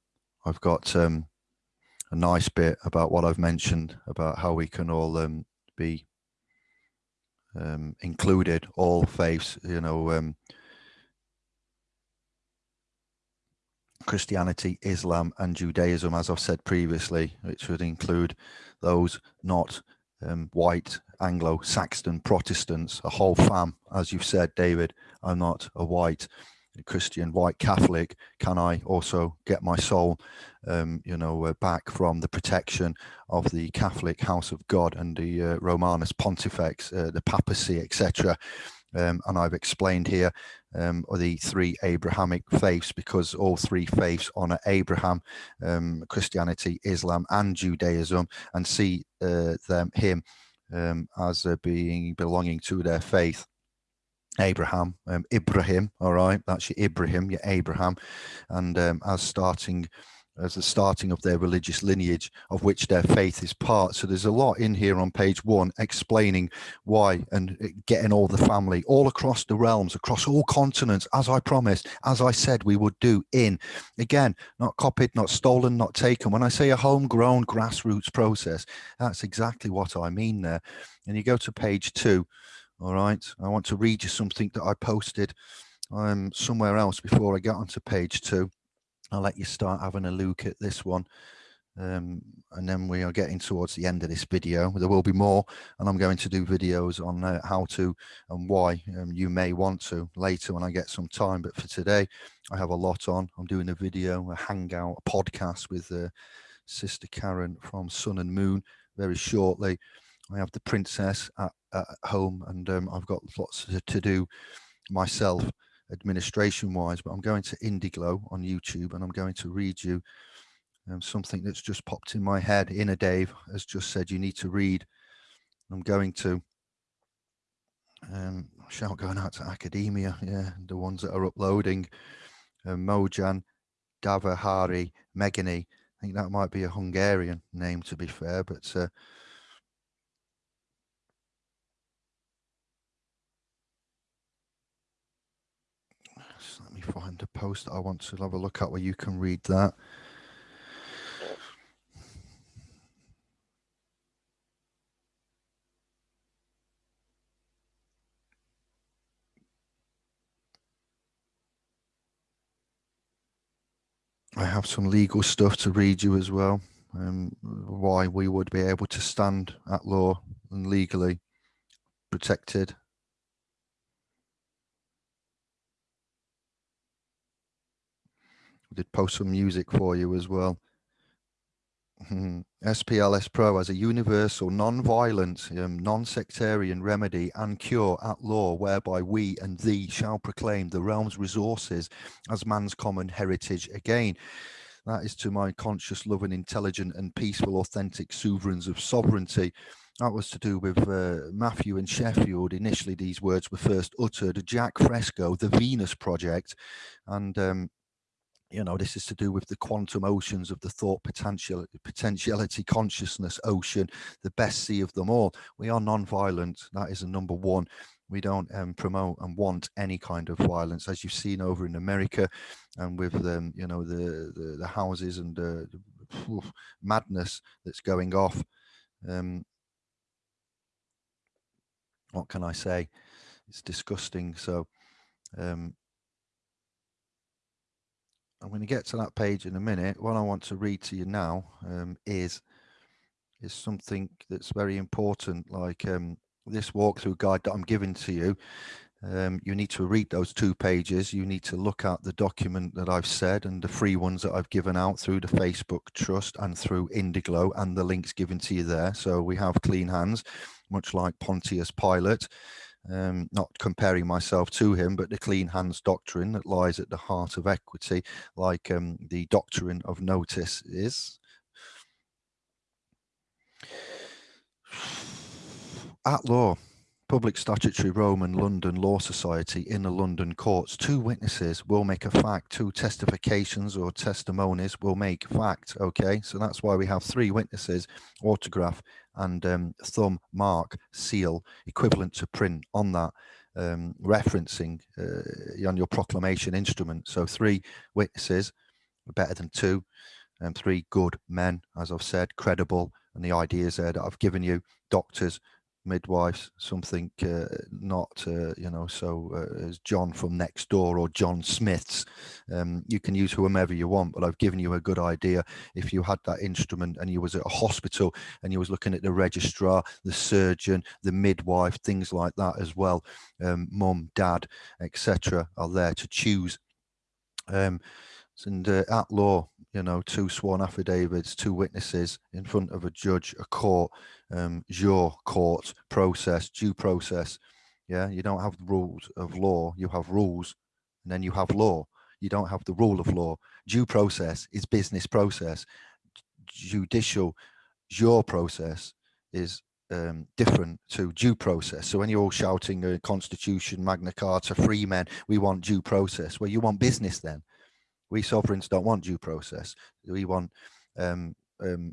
I've got um, a nice bit about what I've mentioned about how we can all um, be um, included, all faiths, you know, um, Christianity, Islam and Judaism, as I've said previously, which would include those not um, white Anglo-Saxon Protestants, a whole fam, as you've said, David, I'm not a white Christian white Catholic. Can I also get my soul, um, you know, uh, back from the protection of the Catholic House of God and the uh, Romanus Pontifex, uh, the papacy, etc. Um, and I've explained here um, the three Abrahamic faiths because all three faiths honor Abraham, um, Christianity, Islam, and Judaism, and see uh, them him um, as uh, being belonging to their faith. Abraham, um, Ibrahim, all right, that's your Ibrahim, your Abraham, and um, as starting as the starting of their religious lineage of which their faith is part. So there's a lot in here on page one explaining why and uh, getting all the family all across the realms, across all continents, as I promised, as I said we would do in. Again, not copied, not stolen, not taken. When I say a homegrown grassroots process, that's exactly what I mean there. And you go to page two, all right, I want to read you something that I posted um, somewhere else before I get onto page two. I'll let you start having a look at this one. Um, and then we are getting towards the end of this video. There will be more, and I'm going to do videos on uh, how to and why um, you may want to later when I get some time. But for today, I have a lot on. I'm doing a video, a hangout, a podcast with uh, Sister Karen from Sun and Moon very shortly. I have the princess at, at home, and um, I've got lots to, to do myself administration wise, but I'm going to Indiglo on YouTube and I'm going to read you um, something that's just popped in my head. Inner Dave has just said you need to read. I'm going to um, shout going out to academia, yeah, the ones that are uploading. Um, Mojan, Davahari, Megani. I think that might be a Hungarian name to be fair, but uh, find a post I want to have a look at where you can read that. I have some legal stuff to read you as well. Um, why we would be able to stand at law and legally protected did post some music for you as well. SPLS Pro has a universal, non-violent, um, non-sectarian remedy and cure at law, whereby we and thee shall proclaim the realm's resources as man's common heritage again. That is to my conscious, loving, intelligent and peaceful, authentic sovereigns of sovereignty. That was to do with uh, Matthew and Sheffield. Initially, these words were first uttered. Jacque Fresco, the Venus Project, and um, you know this is to do with the quantum oceans of the thought potential potentiality consciousness ocean the best sea of them all. We are non-violent. That is a number one. We don't um, promote and want any kind of violence. As you've seen over in america and with um, you know the, the, the houses and the, the madness that's going off um, what can i say? It's disgusting. So um, I'm going to get to that page in a minute. What I want to read to you now um, is is something that's very important, like um, this walkthrough guide that I'm giving to you. Um, you need to read those two pages. You need to look at the document that I've said and the free ones that I've given out through the Facebook Trust and through Indiglo and the links given to you there. So we have clean hands, much like Pontius Pilate um, not comparing myself to him, but the clean hands doctrine that lies at the heart of equity, like um, the doctrine of notice is. At law, Public Statutory Roman London Law Society in the London courts. Two witnesses will make a fact, two testifications or testimonies will make fact. Okay, so that's why we have three witnesses, autograph and um, thumb mark seal equivalent to print on that um, referencing uh, on your proclamation instrument. So three witnesses better than two and three good men, as I've said, credible. And the ideas there that I've given you, doctors, midwives, something uh, not, uh, you know, so uh, as John from next door or John Smith's. Um, you can use whomever you want, but I've given you a good idea. If you had that instrument and you was at a hospital and you was looking at the registrar, the surgeon, the midwife, things like that as well, um, mum, dad, etc., are there to choose. Um, and uh, at law, you know, two sworn affidavits, two witnesses in front of a judge, a court, um, your court process, due process. Yeah, you don't have the rules of law, you have rules, and then you have law. You don't have the rule of law. Due process is business process. Judicial, your process is um, different to due process. So when you're all shouting the Constitution, Magna Carta, free men, we want due process. Well, you want business then we sovereigns don't want due process. We want um, um,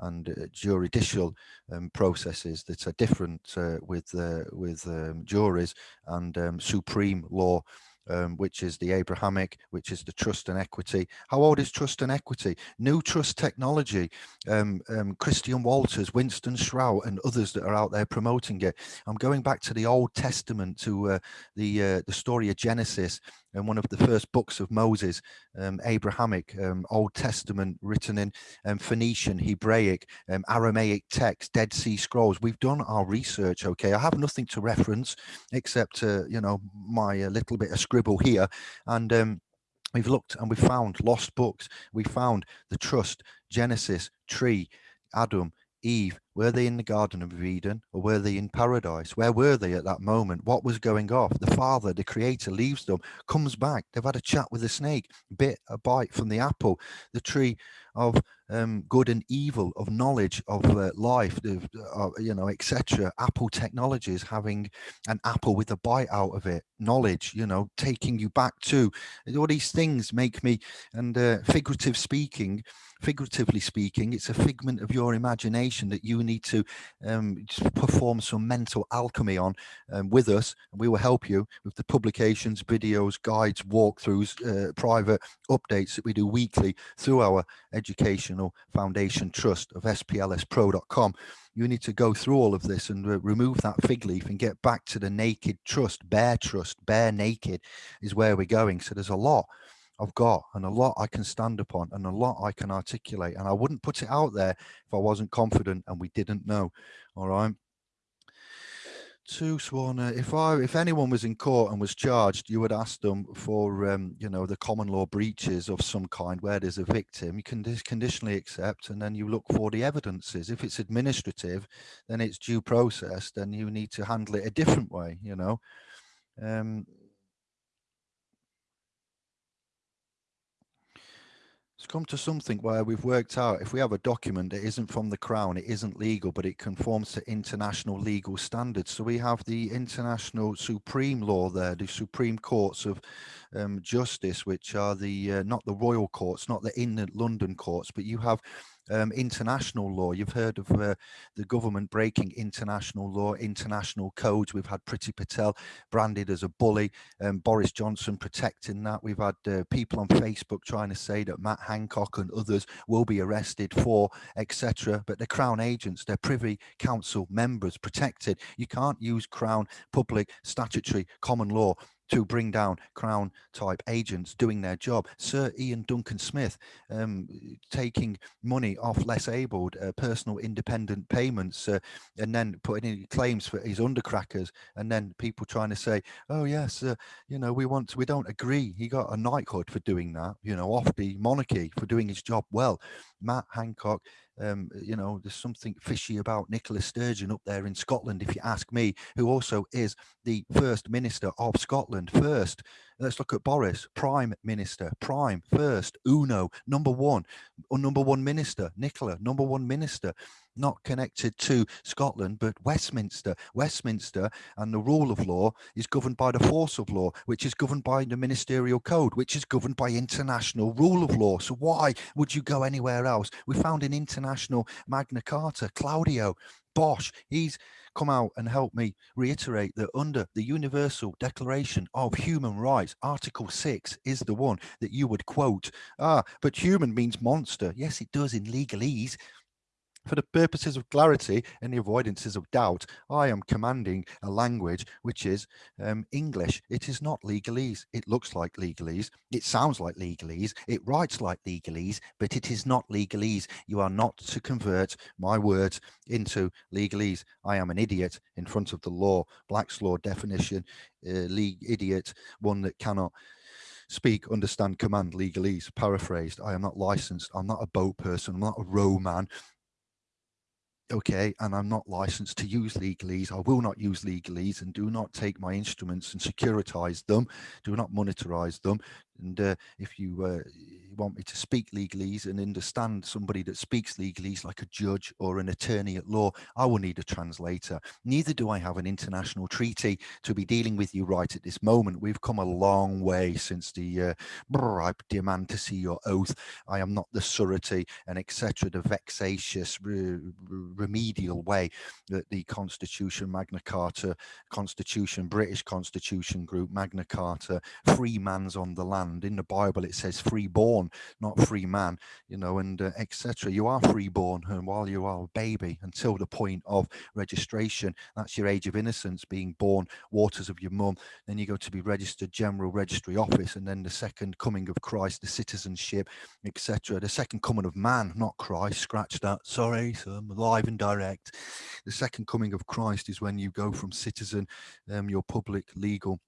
and uh, juridical um, processes that are different uh, with uh, with um, juries and um, supreme law um, which is the Abrahamic, which is the trust and equity. How old is trust and equity? New trust technology, um, um, Christian Walters, Winston Shrout, and others that are out there promoting it. I'm going back to the Old Testament, to uh, the uh, the story of Genesis, and one of the first books of Moses, um, Abrahamic, um, Old Testament, written in um, Phoenician, Hebraic, Aramaic text, Dead Sea Scrolls. We've done our research. Okay, I have nothing to reference except uh, you know my uh, little bit of scribble here and um, we've looked and we found lost books. We found the trust genesis tree adam eve were they in the garden of eden or were they in paradise? Where were they at that moment? What was going off? The father the creator leaves them comes back. They've had a chat with the snake bit a bite from the apple. The tree of um, good and evil, of knowledge of uh, life, uh, you know, etc. Apple Technologies having an apple with a bite out of it, knowledge, you know, taking you back to all these things make me, and uh, figurative speaking, figuratively speaking, it's a figment of your imagination that you need to um, perform some mental alchemy on um, with us. And we will help you with the publications, videos, guides, walkthroughs, uh, private updates that we do weekly through our educational foundation trust of splspro.com. You need to go through all of this and uh, remove that fig leaf and get back to the naked trust, bare trust, bare naked is where we're going. So there's a lot I've got and a lot I can stand upon and a lot I can articulate. And I wouldn't put it out there if I wasn't confident and we didn't know. All right. Two sworn. If I, if anyone was in court and was charged, you would ask them for, um, you know, the common law breaches of some kind where there's a victim. You can conditionally accept, and then you look for the evidences. If it's administrative, then it's due process. Then you need to handle it a different way. You know, um, it's come to something where we've worked out if we have a document that isn't from the crown it isn't legal but it conforms to international legal standards. So we have the international supreme law there the supreme courts of um, justice which are the uh, not the royal courts not the in london courts but you have um, international law. You've heard of uh, the government breaking international law, international codes. We've had Priti Patel branded as a bully, um, Boris Johnson protecting that. We've had uh, people on Facebook trying to say that Matt Hancock and others will be arrested for, etc. But the Crown agents, they're Privy Council members protected. You can't use Crown public statutory common law to bring down crown type agents doing their job. Sir Ian Duncan Smith um, taking money off less abled, uh, personal independent payments, uh, and then putting in claims for his undercrackers, and then people trying to say, "Oh yes, uh, you know, we want, to, we don't agree." He got a knighthood for doing that, you know, off the monarchy for doing his job well. Matt Hancock um, you know, there's something fishy about Nicola Sturgeon up there in Scotland, if you ask me, who also is the first minister of Scotland. First, let's look at Boris, prime minister, prime, first, uno, number one, or number one minister, Nicola, number one minister not connected to Scotland, but Westminster. Westminster and the rule of law is governed by the force of law, which is governed by the ministerial code, which is governed by international rule of law. So why would you go anywhere else? We found an international Magna Carta, Claudio Bosch, he's come out and helped me reiterate that under the Universal Declaration of Human Rights, Article 6 is the one that you would quote. Ah, but human means monster. Yes, it does in legalese. For the purposes of clarity and the avoidances of doubt, I am commanding a language which is um, English. It is not legalese. It looks like legalese. It sounds like legalese. It writes like legalese, but it is not legalese. You are not to convert my words into legalese. I am an idiot in front of the law. Black's law definition, uh, idiot, one that cannot speak, understand, command legalese, paraphrased. I am not licensed. I'm not a boat person. I'm not a row man okay, and I'm not licensed to use legalese. I will not use legalese and do not take my instruments and securitize them. Do not monetize them. And uh, if you uh, want me to speak legalese and understand somebody that speaks legalese like a judge or an attorney at law, I will need a translator. Neither do I have an international treaty to be dealing with you right at this moment. We've come a long way since the uh, brr, I demand to see your oath. I am not the surety and etc. The vexatious re remedial way that the Constitution, Magna Carta, Constitution, British Constitution Group, Magna Carta, free man's on the land. In the Bible, it says freeborn born, not free man, you know, and uh, etc. You are free born and while you are a baby until the point of registration, that's your age of innocence, being born, waters of your mum. Then you go to be registered general registry office, and then the second coming of Christ, the citizenship, etc. The second coming of man, not Christ. Scratch that. Sorry, so I'm live and direct. The second coming of Christ is when you go from citizen, um, your public legal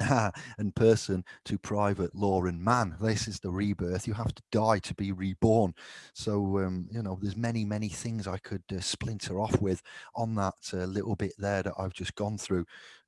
and person to private law and man. This is the rebirth. You have to die to be reborn. So um, you know there's many many things i could uh, splinter off with on that uh, little bit there that i've just gone through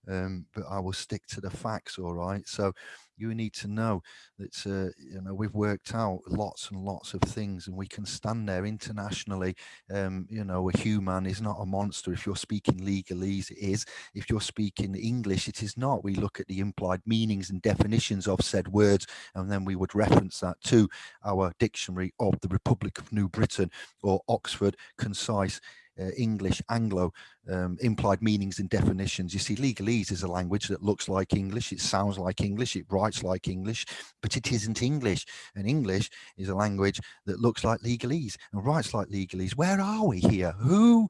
um, but i will stick to the facts all right? So you need to know that uh, you know we've worked out lots and lots of things and we can stand there internationally. Um, you know a human is not a monster. If you're speaking legalese it is. If you're speaking english it is not. We look at the implied meanings and definitions of said words and then we would reference that to our dictionary of the republic of new britain or oxford concise uh, English, Anglo, um, implied meanings and definitions. You see, legalese is a language that looks like English, it sounds like English, it writes like English, but it isn't English. And English is a language that looks like legalese and writes like legalese. Where are we here? Who?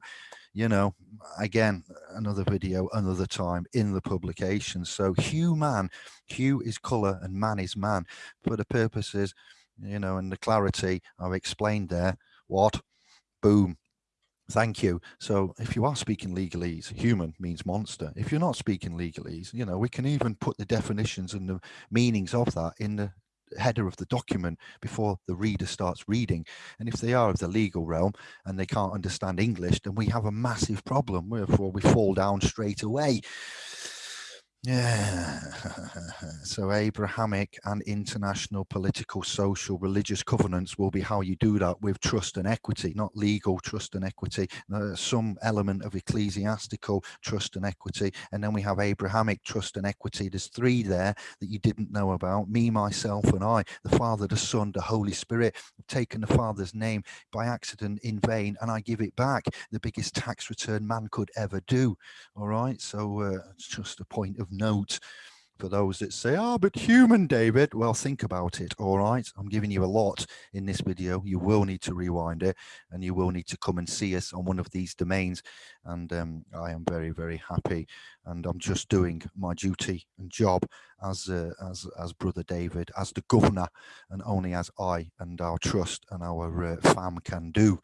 You know, again, another video, another time in the publication. So hue man, hue is color and man is man. For the purposes, you know, and the clarity I've explained there, what? Boom Thank you. So if you are speaking legalese, human means monster. If you're not speaking legalese, you know, we can even put the definitions and the meanings of that in the header of the document before the reader starts reading. And if they are of the legal realm and they can't understand English, then we have a massive problem. Therefore, we fall down straight away. Yeah. so Abrahamic and international political, social, religious covenants will be how you do that with trust and equity, not legal trust and equity, some element of ecclesiastical trust and equity. And then we have Abrahamic trust and equity. There's three there that you didn't know about. Me, myself, and I, the Father, the Son, the Holy Spirit. I've taken the Father's name by accident in vain and I give it back. The biggest tax return man could ever do. All right. So uh, it's just a point of note for those that say, oh, but human, David. Well, think about it. All right. I'm giving you a lot in this video. You will need to rewind it and you will need to come and see us on one of these domains. And um, I am very, very happy. And I'm just doing my duty and job as, uh, as, as brother David, as the governor, and only as I and our trust and our uh, fam can do.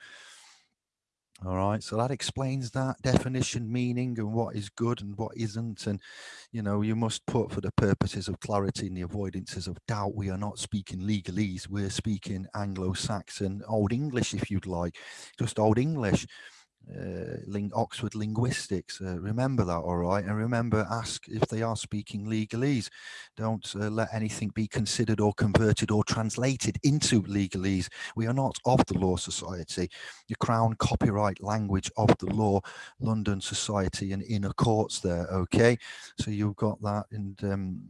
All right, so that explains that definition, meaning, and what is good and what isn't. And, you know, you must put for the purposes of clarity and the avoidances of doubt, we are not speaking legalese, we're speaking Anglo Saxon, Old English, if you'd like, just Old English uh, ling Oxford linguistics. Uh, remember that, all right? And remember, ask if they are speaking legalese. Don't uh, let anything be considered or converted or translated into legalese. We are not of the Law Society, the Crown Copyright Language of the Law, London Society and Inner Courts there, okay? So you've got that and um,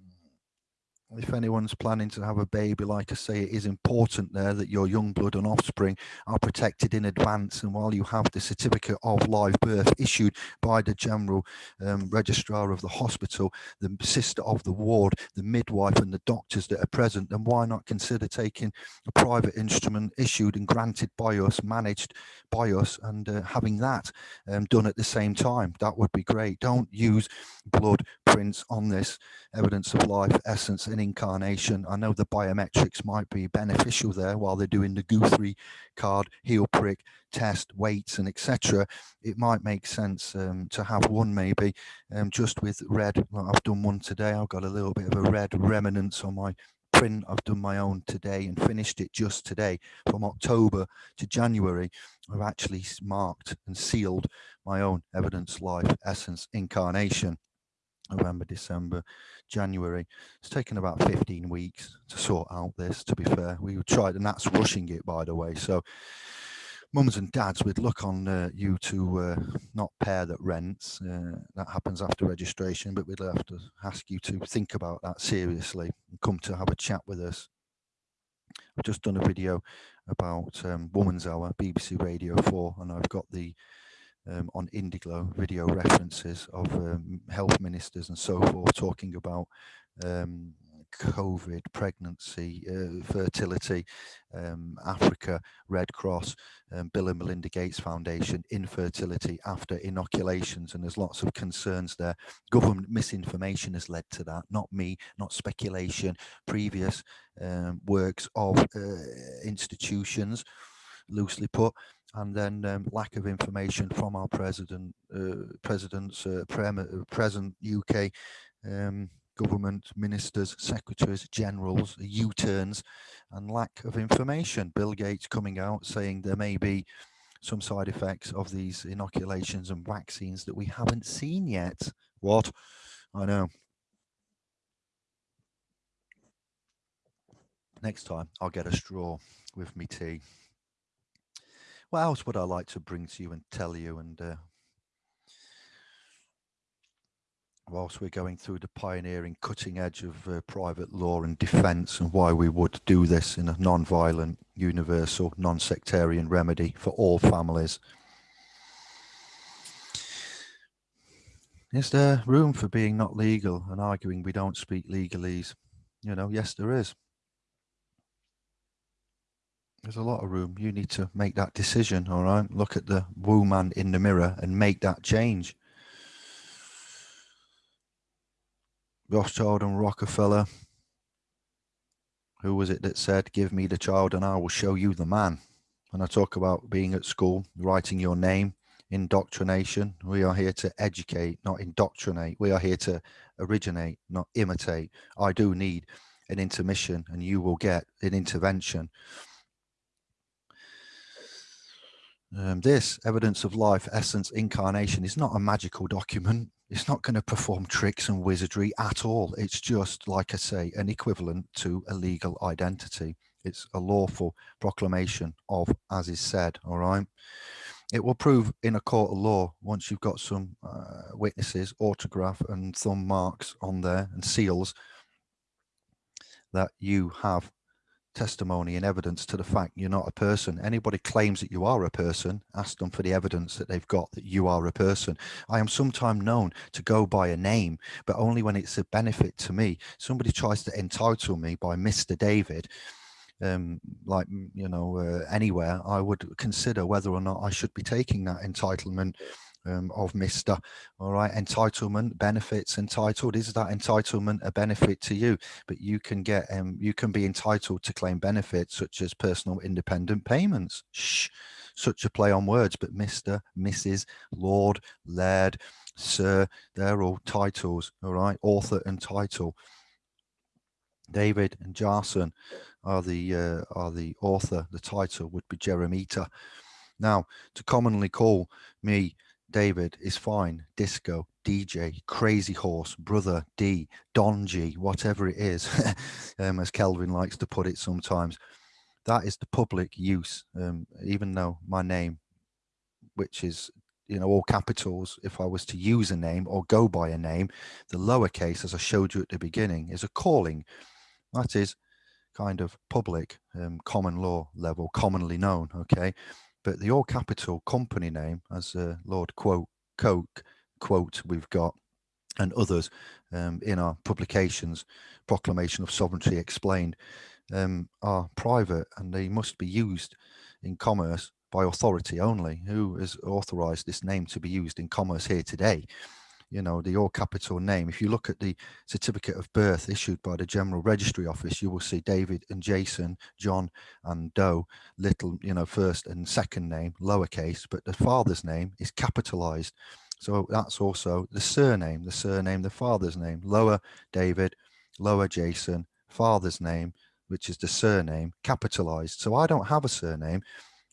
if anyone's planning to have a baby, like I say, it is important there that your young blood and offspring are protected in advance. And while you have the certificate of live birth issued by the general um, registrar of the hospital, the sister of the ward, the midwife and the doctors that are present, then why not consider taking a private instrument issued and granted by us, managed by us, and uh, having that um, done at the same time? That would be great. Don't use blood prints on this evidence of life, essence, and incarnation. I know the biometrics might be beneficial there while they're doing the Guthrie card, heel prick, test, weights, and etc. It might make sense um, to have one maybe um, just with red. I've done one today. I've got a little bit of a red remnants on my print. I've done my own today and finished it just today from October to January. I've actually marked and sealed my own evidence, life, essence, incarnation. November, December, January. It's taken about 15 weeks to sort out this, to be fair. We tried, and that's rushing it, by the way. So mums and dads, we'd look on uh, you to uh, not pair that rents. Uh, that happens after registration, but we'd have to ask you to think about that seriously and come to have a chat with us. I've just done a video about um, Woman's Hour, BBC Radio 4, and I've got the um, on Indiglo video references of um, health ministers and so forth talking about um, COVID, pregnancy, uh, fertility, um, Africa, Red Cross, um, Bill and Melinda Gates Foundation, infertility after inoculations, and there's lots of concerns there. Government misinformation has led to that, not me, not speculation, previous um, works of uh, institutions, loosely put, and then um, lack of information from our president, uh, presidents, uh, present UK um, government ministers, secretaries, generals, U-turns, and lack of information. Bill Gates coming out saying there may be some side effects of these inoculations and vaccines that we haven't seen yet. What? I know. Next time, I'll get a straw with me tea what else would I like to bring to you and tell you? And uh, whilst we're going through the pioneering cutting edge of uh, private law and defence and why we would do this in a non-violent, universal, non-sectarian remedy for all families. Is there room for being not legal and arguing we don't speak legalese? You know, yes, there is. There's a lot of room. You need to make that decision, all right? Look at the woman in the mirror and make that change. Rothschild and Rockefeller. Who was it that said, give me the child and I will show you the man? And I talk about being at school, writing your name, indoctrination. We are here to educate, not indoctrinate. We are here to originate, not imitate. I do need an intermission and you will get an intervention. Um, this evidence of life, essence, incarnation is not a magical document. It's not going to perform tricks and wizardry at all. It's just, like I say, an equivalent to a legal identity. It's a lawful proclamation of as is said, all right? It will prove in a court of law once you've got some uh, witnesses, autograph and thumb marks on there and seals that you have testimony and evidence to the fact you're not a person. Anybody claims that you are a person, ask them for the evidence that they've got that you are a person. I am sometimes known to go by a name, but only when it's a benefit to me. Somebody tries to entitle me by Mr. David, um, like, you know, uh, anywhere, I would consider whether or not I should be taking that entitlement um, of Mr. All right, entitlement, benefits, entitled. Is that entitlement a benefit to you? But you can get, um, you can be entitled to claim benefits such as personal independent payments. Shh, such a play on words, but Mr., Mrs., Lord, Laird, Sir, they're all titles. All right, author and title. David and Jason are the uh, are the author. The title would be Jeremita. Now, to commonly call me David is fine, disco, DJ, crazy horse, brother, D, Don G, whatever it is, um, as Kelvin likes to put it sometimes. That is the public use, um, even though my name, which is, you know, all capitals, if I was to use a name or go by a name, the lowercase, as I showed you at the beginning, is a calling. That is kind of public, um, common law level, commonly known, okay? But the all capital company name, as uh, Lord quote Coke quote we've got, and others um, in our publications, Proclamation of Sovereignty explained, um, are private and they must be used in commerce by authority only. Who has authorized this name to be used in commerce here today? You know, the all capital name. If you look at the certificate of birth issued by the General Registry Office, you will see David and Jason, John and Doe, little, you know, first and second name, lowercase, but the father's name is capitalized. So that's also the surname, the surname, the father's name, lower David, lower Jason, father's name, which is the surname, capitalized. So I don't have a surname.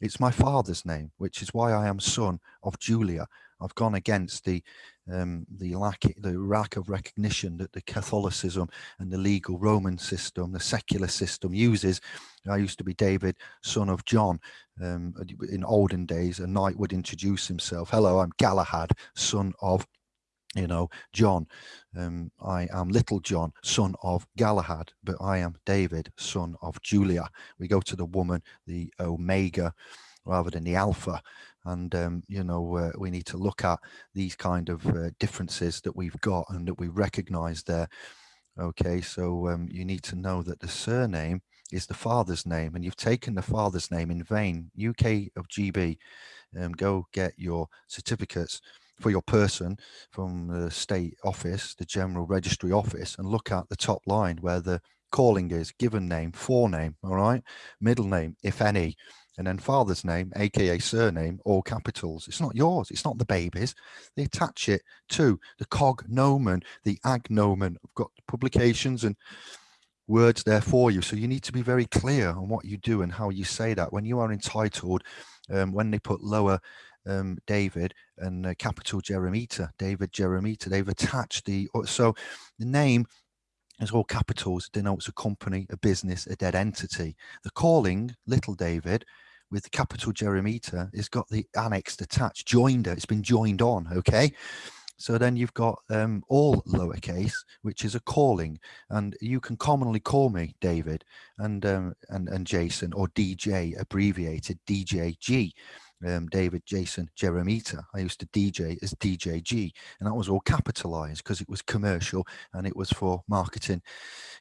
It's my father's name, which is why I am son of Julia. I've gone against the um, the lack the lack of recognition that the Catholicism and the legal Roman system, the secular system uses. I used to be David, son of John. Um, in olden days, a knight would introduce himself. Hello, I'm Galahad, son of you know, John, um, I am little John, son of Galahad, but I am David, son of Julia. We go to the woman, the Omega, rather than the Alpha and um, you know uh, we need to look at these kind of uh, differences that we've got and that we recognize there. Okay so um, you need to know that the surname is the father's name and you've taken the father's name in vain. Uk of gb um, go get your certificates for your person from the state office the general registry office and look at the top line where the calling is given name forename all right? Middle name if any and then father's name, aka surname, all capitals. It's not yours. It's not the baby's. They attach it to the cognomen, the agnomen. I've got publications and words there for you. So you need to be very clear on what you do and how you say that. When you are entitled, um, when they put lower um, David and uh, capital Jeremita, David Jeremita, they've attached the, uh, so the name as all capitals denotes a company, a business, a dead entity. The calling, little David, with the capital Jeremita is got the annexed attached, joined it, it's been joined on, okay? So then you've got um, all lowercase, which is a calling, and you can commonly call me David and um, and and Jason or DJ, abbreviated DJG um, David, Jason, Jeremita. I used to DJ as DJG, and that was all capitalized because it was commercial and it was for marketing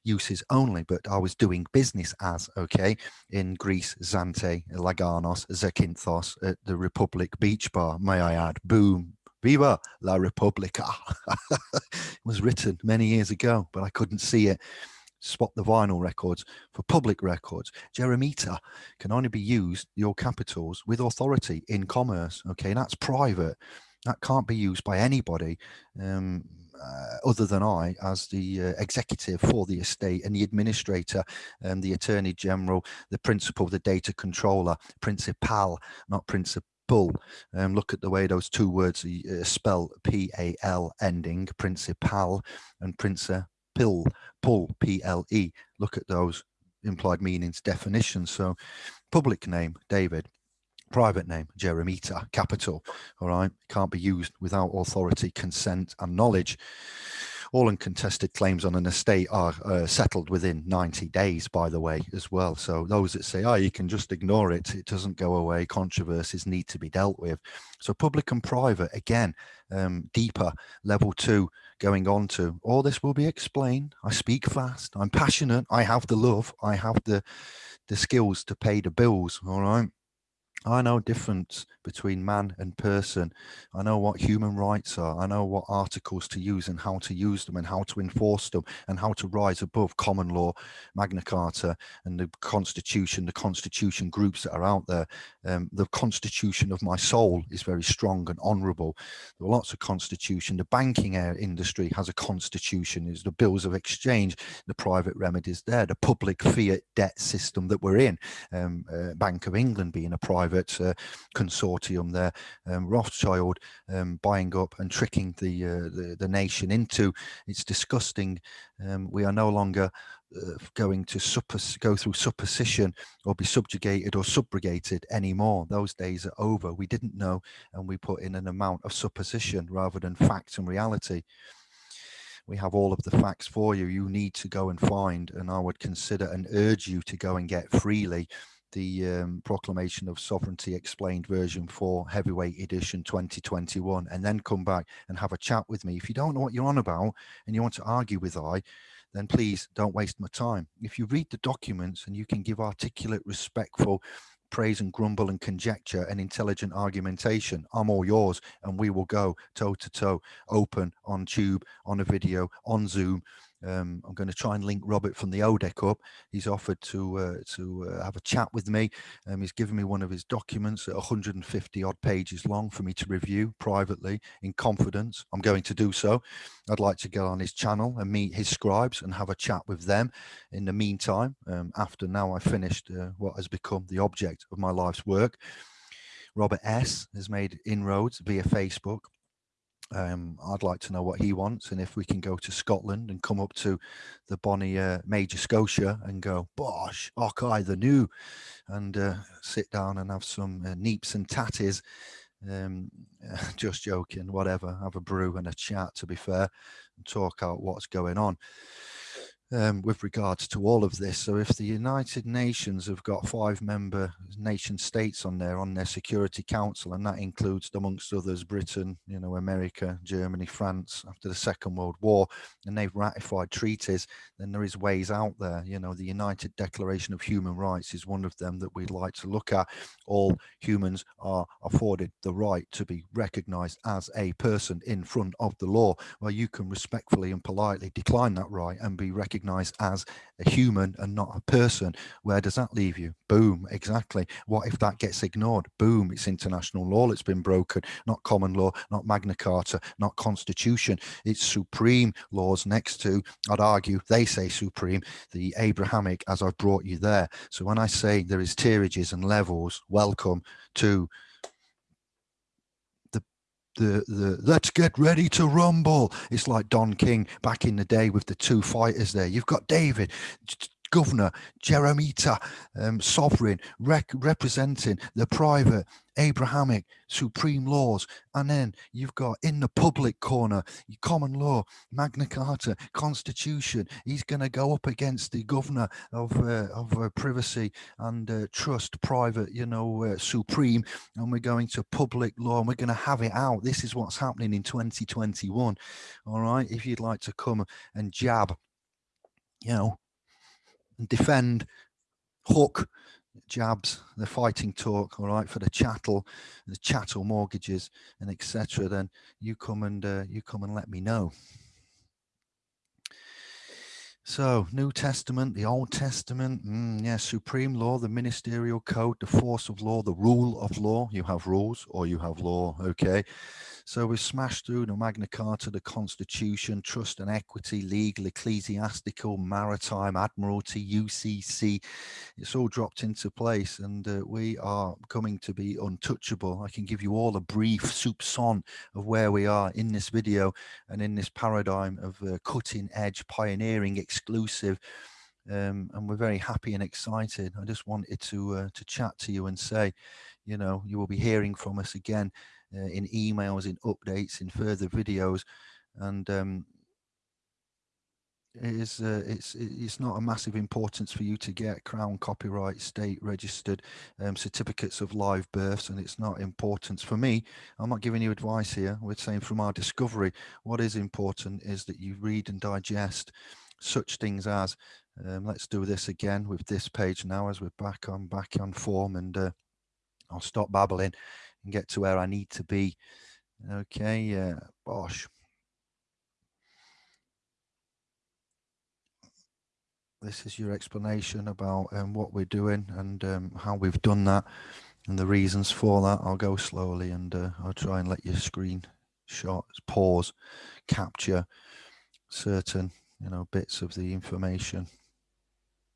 uses only. But I was doing business as, okay, in Greece, Zante, Laganas, Zakynthos, at the Republic Beach Bar, may I add. Boom, Viva la Repubblica. it was written many years ago, but I couldn't see it spot the vinyl records for public records. Jeremita can only be used, your capitals, with authority in commerce. Okay, that's private. That can't be used by anybody um, uh, other than I as the uh, executive for the estate and the administrator and the attorney general, the principal, the data controller, principal, not principal um, look at the way those two words uh, spell P-A-L ending, principal and principal, pull, P-L-E. Look at those implied meanings definitions. So public name, David private name, Jeremita, capital, all right, can't be used without authority, consent and knowledge. All uncontested claims on an estate are uh, settled within 90 days, by the way, as well. So those that say, oh, you can just ignore it, it doesn't go away, controversies need to be dealt with. So public and private, again, um, deeper, level two, going on to, all this will be explained. I speak fast, I'm passionate, I have the love, I have the, the skills to pay the bills, all right? I know difference between man and person. I know what human rights are. I know what articles to use and how to use them and how to enforce them and how to rise above common law, Magna Carta and the constitution, the constitution groups that are out there. Um, the constitution of my soul is very strong and honorable. There are lots of constitution. The banking industry has a constitution, is the bills of exchange, the private remedies there, the public fiat debt system that we're in, um, uh, Bank of England being a private uh, consortium there, um, Rothschild um, buying up and tricking the, uh, the, the nation into. It's disgusting. Um, we are no longer uh, going to suppos go through supposition or be subjugated or subrogated anymore. Those days are over. We didn't know and we put in an amount of supposition rather than fact and reality we have all of the facts for you you need to go and find and i would consider and urge you to go and get freely the um, Proclamation of Sovereignty Explained version 4 Heavyweight Edition 2021 and then come back and have a chat with me. If you don't know what you're on about and you want to argue with I, then please don't waste my time. If you read the documents and you can give articulate, respectful praise and grumble and conjecture and intelligent argumentation, I'm all yours and we will go toe to toe, open on tube, on a video, on Zoom, um, I'm going to try and link Robert from the ODEC up. He's offered to uh, to uh, have a chat with me. Um, he's given me one of his documents at 150 odd pages long for me to review privately in confidence. I'm going to do so. I'd like to get on his channel and meet his scribes and have a chat with them. In the meantime, um, after now I've finished uh, what has become the object of my life's work, Robert S has made inroads via Facebook um, I'd like to know what he wants and if we can go to Scotland and come up to the Bonnie uh, Major Scotia and go, bosh, Ockeye the new, and uh, sit down and have some uh, neeps and tatties. Um, just joking, whatever, have a brew and a chat to be fair and talk out what's going on um, with regards to all of this. So if the United Nations have got five member nation states on there on their Security Council, and that includes amongst others Britain, you know, America, Germany, France after the Second World War, and they've ratified treaties, then there is ways out there. You know, the United Declaration of Human Rights is one of them that we'd like to look at. All humans are afforded the right to be recognized as a person in front of the law. Well, you can respectfully and politely decline that right and be recognized recognized as a human and not a person where does that leave you? Boom exactly. What if that gets ignored? Boom it's international law that's been broken. Not common law not magna carta not constitution. It's supreme laws next to i'd argue they say supreme the abrahamic as i've brought you there. So when i say there is tierages and levels welcome to the the let's get ready to rumble. It's like don king back in the day with the two fighters there. You've got david governor jeremita um, sovereign rec representing the private abrahamic supreme laws. And then you've got in the public corner common law magna carta constitution. He's going to go up against the governor of uh, of uh, privacy and uh, trust private you know uh, supreme. And we're going to public law and we're going to have it out. This is what's happening in 2021 all right? If you'd like to come and jab you know and defend hook jabs the fighting talk all right for the chattel the chattel mortgages and etc then you come and uh, you come and let me know So, New Testament, the Old Testament, mm, yeah, supreme law, the ministerial code, the force of law, the rule of law. You have rules or you have law, okay? So we've smashed through the Magna Carta, the Constitution, trust and equity, legal, ecclesiastical, maritime, admiralty, UCC. It's all dropped into place and uh, we are coming to be untouchable. I can give you all a brief soupçon of where we are in this video and in this paradigm of uh, cutting edge, pioneering, exclusive, um, and we're very happy and excited. I just wanted to uh, to chat to you and say, you know, you will be hearing from us again uh, in emails, in updates, in further videos, and um, it is uh, it's it's not a massive importance for you to get crown copyright state registered um, certificates of live births and it's not importance for me i'm not giving you advice here we're saying from our discovery what is important is that you read and digest such things as um, let's do this again with this page now as we're back on back on form and uh, i'll stop babbling and get to where I need to be. Okay, uh, bosh. This is your explanation about um, what we're doing and um, how we've done that and the reasons for that. I'll go slowly and uh, I'll try and let your screen shot pause, capture certain you know bits of the information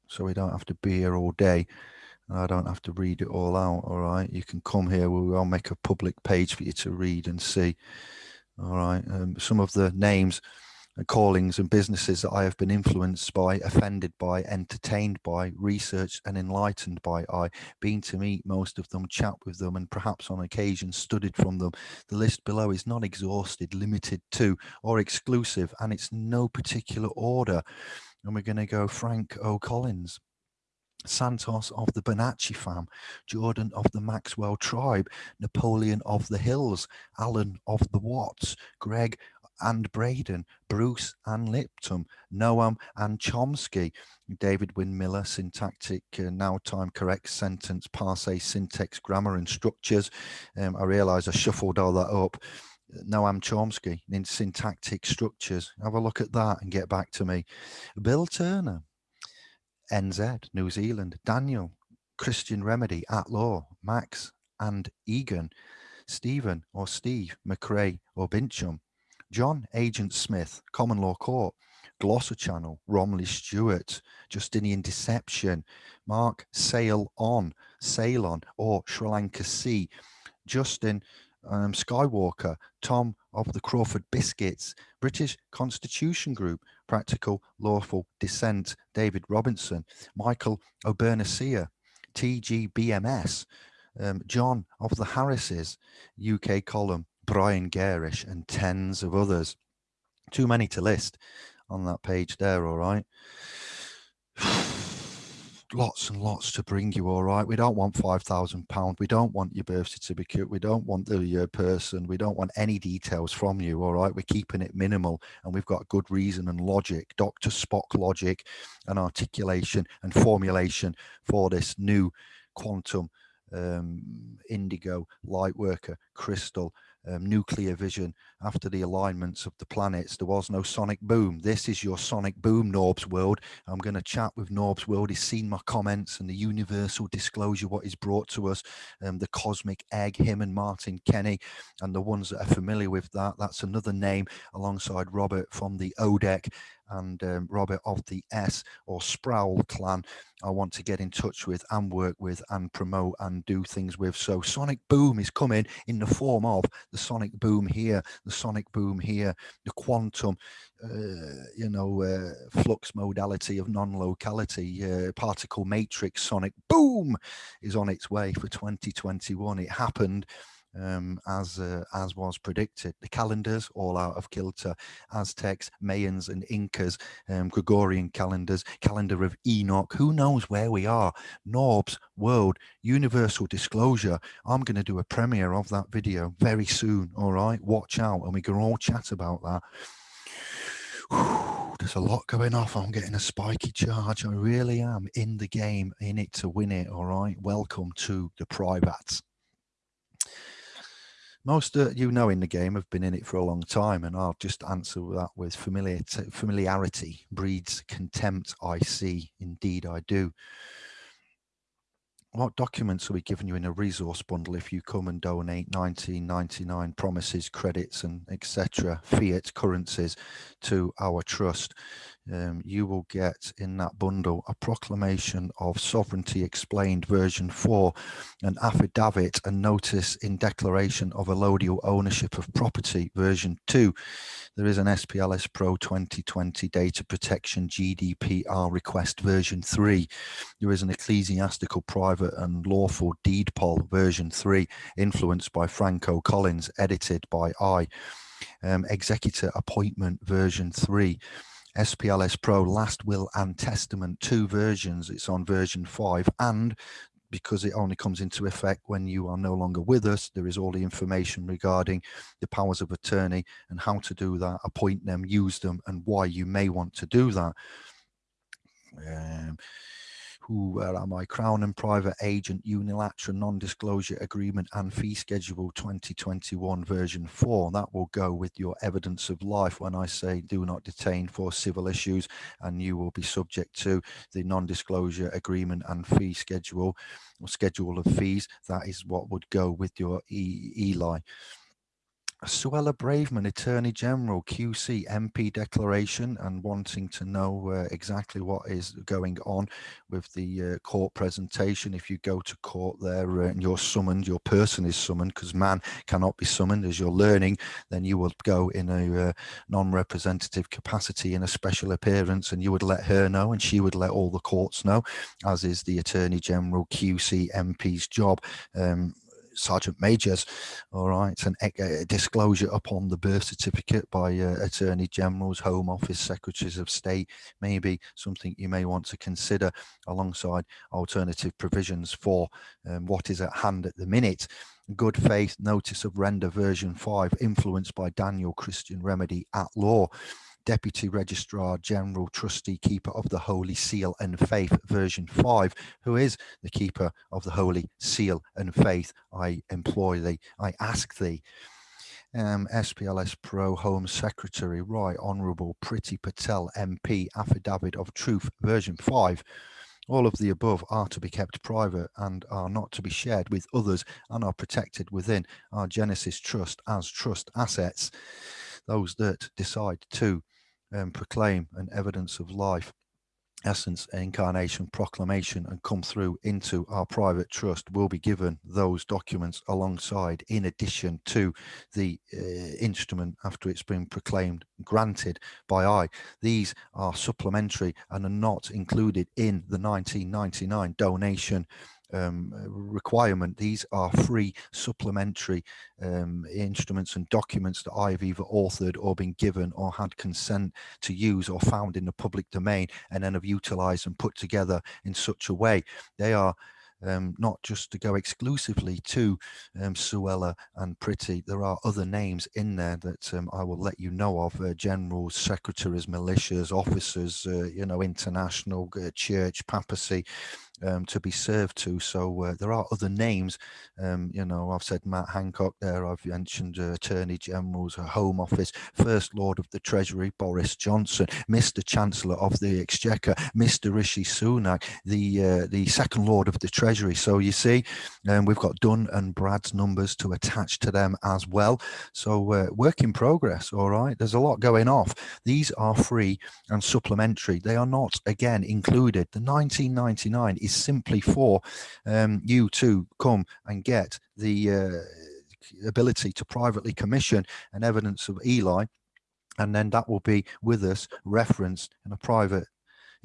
so we don't have to be here all day and I don't have to read it all out. All right. You can come here. We'll make a public page for you to read and see. All right. Um, some of the names callings and businesses that I have been influenced by, offended by, entertained by, researched and enlightened by. I been to meet most of them, chat with them, and perhaps on occasion studied from them. The list below is not exhausted, limited to, or exclusive, and it's no particular order. And we're going to go Frank O'Collins, Santos of the Bonacci fam, Jordan of the Maxwell tribe, Napoleon of the Hills, Alan of the Watts, Greg and Braden, Bruce and Lipton, Noam and Chomsky, David Wynn-Miller, syntactic, uh, now time correct sentence, parse, syntax, grammar and structures. Um, I realize I shuffled all that up. Noam Chomsky in syntactic structures. Have a look at that and get back to me. Bill Turner, NZ, New Zealand, Daniel, Christian Remedy, At Law, Max and Igan, Stephen or Steve, McRae or Bincham, John Agent Smith, Common Law Court, Glosser Channel, Romley Stewart, Justinian Deception, Mark Sail On, Sail On or Sri Lanka Sea, Justin um, Skywalker, Tom of the Crawford Biscuits, British Constitution Group, Practical Lawful Dissent, David Robinson, Michael O'Bernicia, TGBMS, um, John of the Harrises, UK column, Brian Gerrish, and tens of others. Too many to list on that page there, all right. lots and lots to bring you all right? We don't want five thousand pound we don't want your birth certificate. We don't want the uh, person. We don't want any details from you all right? We're keeping it minimal and we've got good reason and logic dr spock logic and articulation and formulation for this new quantum um, indigo light worker crystal um, nuclear vision after the alignments of the planets. There was no sonic boom. This is your sonic boom norbs world. I'm going to chat with norbs world. He's seen my comments and the universal disclosure what is brought to us um, the cosmic egg him and martin kenny and the ones that are familiar with that. That's another name alongside robert from the odec and um, Robert of the S or Sproul clan I want to get in touch with and work with and promote and do things with. So Sonic Boom is coming in the form of the Sonic Boom here, the Sonic Boom here, the quantum, uh, you know, uh, flux modality of non-locality, uh, particle matrix Sonic Boom is on its way for 2021. It happened um, as uh, as was predicted. The calendars all out of kilter. Aztecs, Mayans, and Incas, um, Gregorian calendars, calendar of Enoch. Who knows where we are? Norbs World Universal Disclosure. I'm going to do a premiere of that video very soon. All right, watch out, and we can all chat about that. there's a lot going off. I'm getting a spiky charge. I really am in the game, in it to win it. All right. Welcome to the privates. Most uh, you know in the game have been in it for a long time and i'll just answer that with familiar familiarity breeds contempt i see. Indeed i do. What documents are we giving you in a resource bundle if you come and donate 1999 promises credits and etc fiat currencies to our trust um, you will get in that bundle a proclamation of sovereignty explained version 4 an affidavit and notice in declaration of allodial ownership of property version 2 there is an SPLS Pro 2020 data protection GDPR request version 3 there is an ecclesiastical private and lawful deed poll version 3 influenced by Frank O'Collins edited by I. Um, executor appointment version 3 SPLS Pro Last Will and Testament, two versions. It's on version five. And because it only comes into effect when you are no longer with us, there is all the information regarding the powers of attorney and how to do that, appoint them, use them, and why you may want to do that. Um, who are my Crown and Private Agent Unilateral Non-Disclosure Agreement and Fee Schedule 2021 version 4. That will go with your evidence of life when I say do not detain for civil issues and you will be subject to the non-disclosure agreement and fee schedule or schedule of fees. That is what would go with your e ELI. Suella Braverman, Attorney General, QC, MP declaration, and wanting to know uh, exactly what is going on with the uh, court presentation. If you go to court there uh, and you're summoned, your person is summoned because man cannot be summoned as you're learning, then you would go in a uh, non-representative capacity in a special appearance and you would let her know and she would let all the courts know, as is the Attorney General, QC, MP's job. Um, sergeant majors all right and a, disclosure upon the birth certificate by uh, attorney generals home office secretaries of state maybe something you may want to consider alongside alternative provisions for um, what is at hand at the minute. Good faith notice of render version 5 influenced by daniel christian remedy at law Deputy Registrar General Trustee Keeper of the Holy Seal and Faith version 5 who is the keeper of the Holy Seal and Faith? I employ thee I ask thee. Um, SPLS Pro Home Secretary Right Honourable Priti Patel MP Affidavit of Truth version 5 all of the above are to be kept private and are not to be shared with others and are protected within our Genesis Trust as trust assets. Those that decide to um, proclaim an evidence of life essence incarnation proclamation and come through into our private trust will be given those documents alongside in addition to the uh, instrument after it's been proclaimed granted by I. These are supplementary and are not included in the 1999 donation um, requirement. These are free supplementary um, instruments and documents that I've either authored or been given or had consent to use or found in the public domain and then have utilized and put together in such a way. They are um, not just to go exclusively to um, Suella and Priti. There are other names in there that um, I will let you know of, uh, generals, secretaries, militias, officers, uh, you know, international, uh, church, papacy, um, to be served to. So uh, there are other names. Um, you know, I've said Matt Hancock there. I've mentioned uh, Attorney General's uh, Home Office, First Lord of the Treasury, Boris Johnson, Mr. Chancellor of the Exchequer, Mr. Rishi Sunak, the uh, the Second Lord of the Treasury. So you see, um, we've got Dun and Brad's numbers to attach to them as well. So uh, work in progress. All right, there's a lot going off. These are free and supplementary. They are not again included. The 1999 is is simply for um, you to come and get the uh, ability to privately commission an evidence of ELI and then that will be with us referenced in a private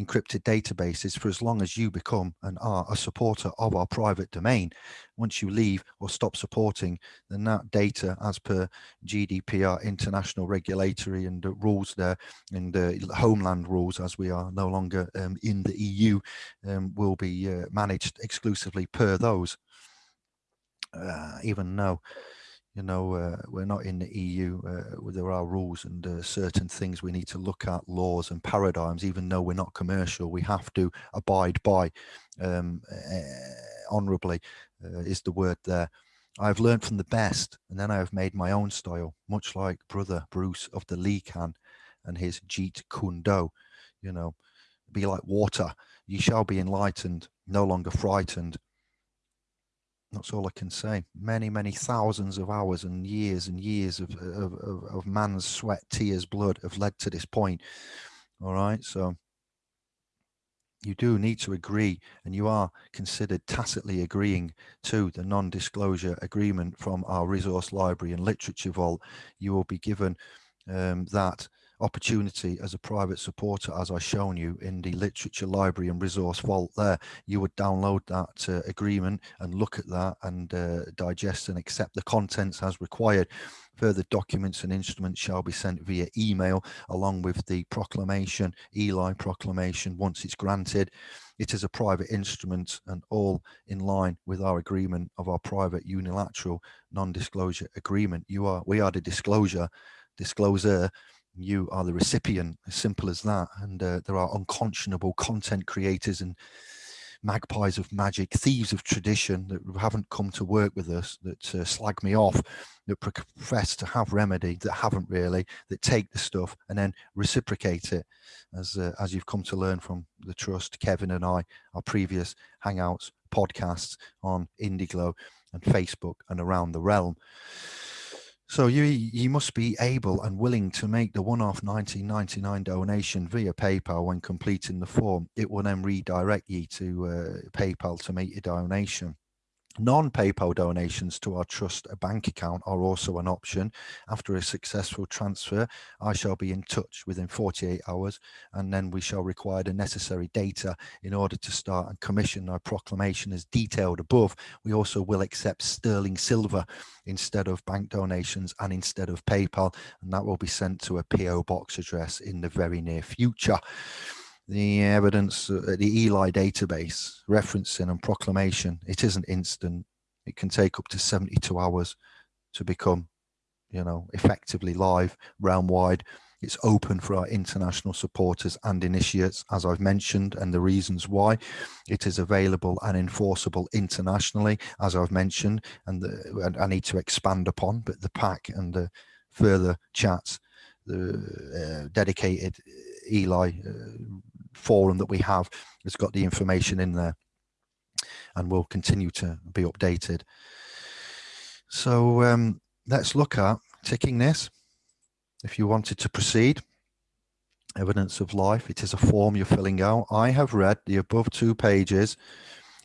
encrypted databases for as long as you become and are a supporter of our private domain. Once you leave or stop supporting, then that data as per GDPR international regulatory and the rules there and the homeland rules as we are no longer um, in the EU um, will be uh, managed exclusively per those. Uh, even though you know, uh, we're not in the EU, uh, there are rules and uh, certain things we need to look at, laws and paradigms, even though we're not commercial, we have to abide by um, uh, honorably uh, is the word there. I have learned from the best, and then I have made my own style, much like brother Bruce of the Lee can and his Jeet Kune Do. You know, be like water. You shall be enlightened, no longer frightened. That's all I can say. Many, many thousands of hours and years and years of, of, of, of man's sweat, tears, blood have led to this point. All right. So you do need to agree and you are considered tacitly agreeing to the non-disclosure agreement from our resource library and literature vault you will be given um, that opportunity as a private supporter as I've shown you in the literature library and resource vault there. You would download that uh, agreement and look at that and uh, digest and accept the contents as required. Further documents and instruments shall be sent via email along with the proclamation Eli proclamation once it's granted. It is a private instrument and all in line with our agreement of our private unilateral non-disclosure agreement. You are we are the disclosure discloser you are the recipient as simple as that and uh, there are unconscionable content creators and magpies of magic thieves of tradition that haven't come to work with us that uh, slag me off that profess to have remedy that haven't really that take the stuff and then reciprocate it. As uh, as you've come to learn from the trust kevin and i our previous hangouts podcasts on indiglo and facebook and around the realm so you you must be able and willing to make the one-off 1999 donation via PayPal when completing the form. It will then redirect you to uh, PayPal to make your donation. Non-PayPal donations to our trust bank account are also an option. After a successful transfer, I shall be in touch within 48 hours and then we shall require the necessary data in order to start and commission our proclamation as detailed above. We also will accept sterling silver instead of bank donations and instead of PayPal and that will be sent to a PO box address in the very near future the evidence, uh, the Eli database, referencing and proclamation, it isn't instant. It can take up to 72 hours to become, you know, effectively live realm wide. It's open for our international supporters and initiates, as I've mentioned, and the reasons why. It is available and enforceable internationally, as I've mentioned, and, the, I need to expand upon, but the pack and the further chats, the uh, dedicated Eli uh, forum that we have has got the information in there and will continue to be updated. So um, let's look at ticking this. If you wanted to proceed, evidence of life, it is a form you're filling out. I have read the above two pages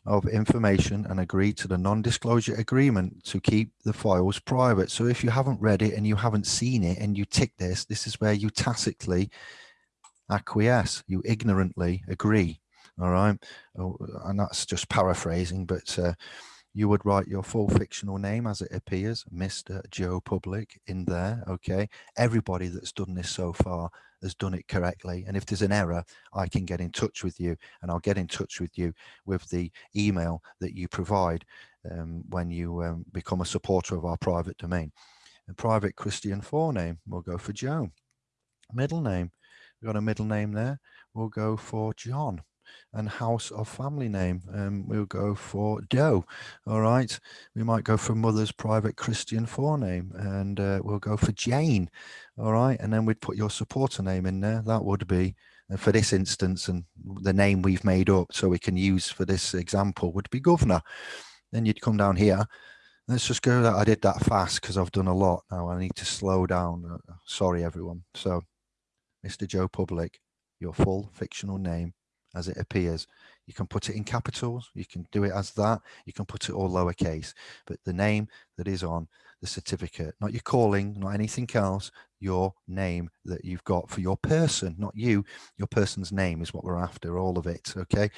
of information and agreed to the non-disclosure agreement to keep the files private. So if you haven't read it and you haven't seen it and you tick this, this is where you tacitly acquiesce, you ignorantly agree. All right. Oh, and that's just paraphrasing, but uh, you would write your full fictional name as it appears, Mr. Joe Public in there. Okay. Everybody that's done this so far has done it correctly. And if there's an error, I can get in touch with you and I'll get in touch with you with the email that you provide um, when you um, become a supporter of our private domain. A private Christian forename we'll go for Joe. Middle name, We've got a middle name there. We'll go for John and house of family name. Um, we'll go for Doe. All right. We might go for mother's private Christian forename and uh, we'll go for Jane. All right. And then we'd put your supporter name in there. That would be uh, for this instance and the name we've made up so we can use for this example would be governor. Then you'd come down here. Let's just go that I did that fast because I've done a lot now. I need to slow down. Uh, sorry, everyone. So Mr. Joe Public, your full fictional name as it appears. You can put it in capitals, you can do it as that, you can put it all lowercase, but the name that is on the certificate, not your calling, not anything else, your name that you've got for your person, not you, your person's name is what we're after, all of it, okay?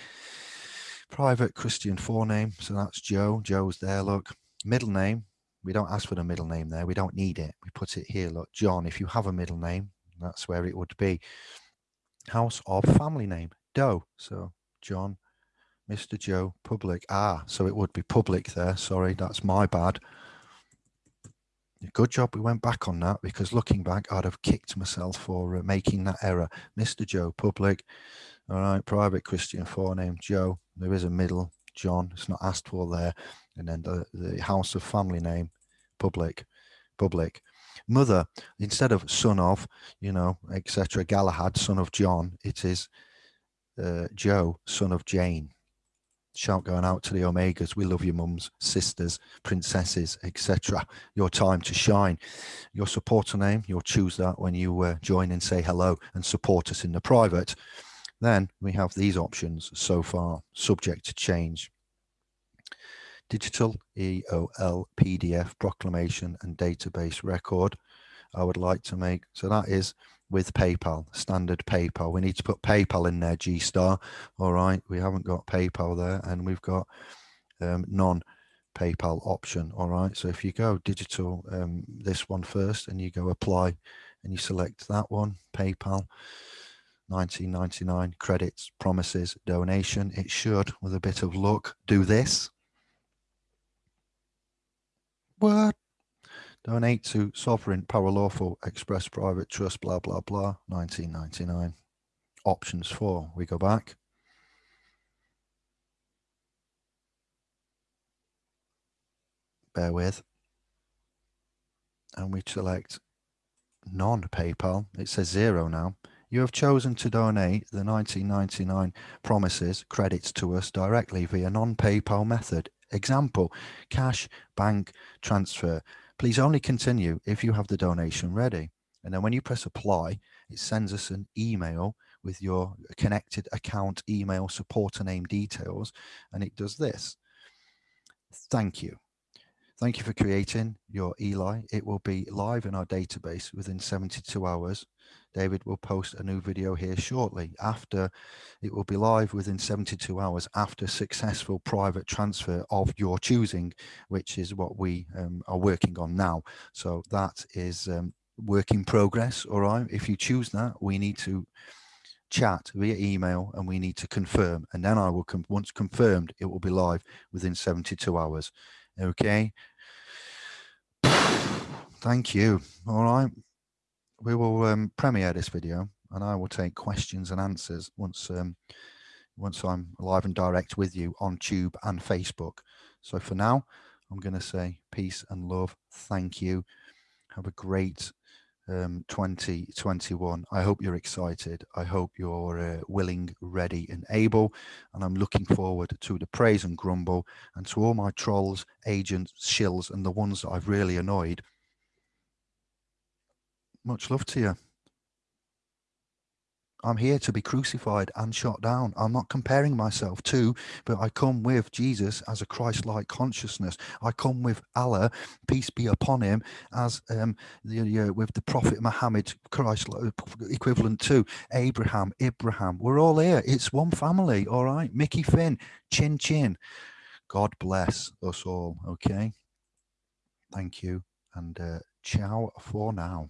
Private Christian forename, so that's Joe, Joe's there, look. Middle name, we don't ask for the middle name there, we don't need it, we put it here, look, John, if you have a middle name, that's where it would be. House of family name, Doe. So John, Mr. Joe, public. Ah, so it would be public there. Sorry, that's my bad. Good job we went back on that because looking back, I'd have kicked myself for uh, making that error. Mr. Joe, public. All right, private Christian forename, Joe. There is a middle, John. It's not asked for there. and then the, the house of family name, public, public. Mother, instead of son of, you know, etc. Galahad, son of John, it is uh, Joe, son of Jane. Shout going out to the Omegas. We love you, mums, sisters, princesses, etc. Your time to shine. Your supporter name, you'll choose that when you uh, join and say hello and support us in the private. Then we have these options so far, subject to change. Digital EOL PDF proclamation and database record. I would like to make, so that is with PayPal, standard PayPal. We need to put PayPal in there, G-Star. All right, we haven't got PayPal there and we've got um, non-PayPal option. All right, so if you go digital, um, this one first and you go apply and you select that one, PayPal, 1999 credits, promises, donation. It should, with a bit of luck, do this. What? Donate to Sovereign Paralawful Express Private Trust, blah, blah, blah, 1999. Options four, we go back. Bear with. And we select non-PayPal. It says zero now. You have chosen to donate the 1999 promises credits to us directly via non-PayPal method. Example, cash, bank, transfer. Please only continue if you have the donation ready. And then when you press apply, it sends us an email with your connected account email supporter name details. And it does this. Thank you. Thank you for creating your Eli. It will be live in our database within 72 hours. David will post a new video here shortly after it will be live within 72 hours after successful private transfer of your choosing, which is what we um, are working on now. So that is um, work in progress. All right. If you choose that, we need to chat via email and we need to confirm and then I will come once confirmed it will be live within 72 hours okay thank you all right we will um, premiere this video and I will take questions and answers once um, once I'm live and direct with you on Tube and Facebook. So for now, I'm going to say peace and love. Thank you. Have a great um, 2021. I hope you're excited. I hope you're uh, willing, ready and able. And I'm looking forward to the praise and grumble and to all my trolls, agents, shills and the ones that I've really annoyed much love to you. I'm here to be crucified and shot down. I'm not comparing myself to, but I come with Jesus as a Christ-like consciousness. I come with Allah, peace be upon him, as um, the, uh, with the Prophet Muhammad, Christ equivalent to Abraham, Abraham. We're all here. It's one family, all right? Mickey Finn, chin chin. God bless us all, okay? Thank you, and uh, ciao for now.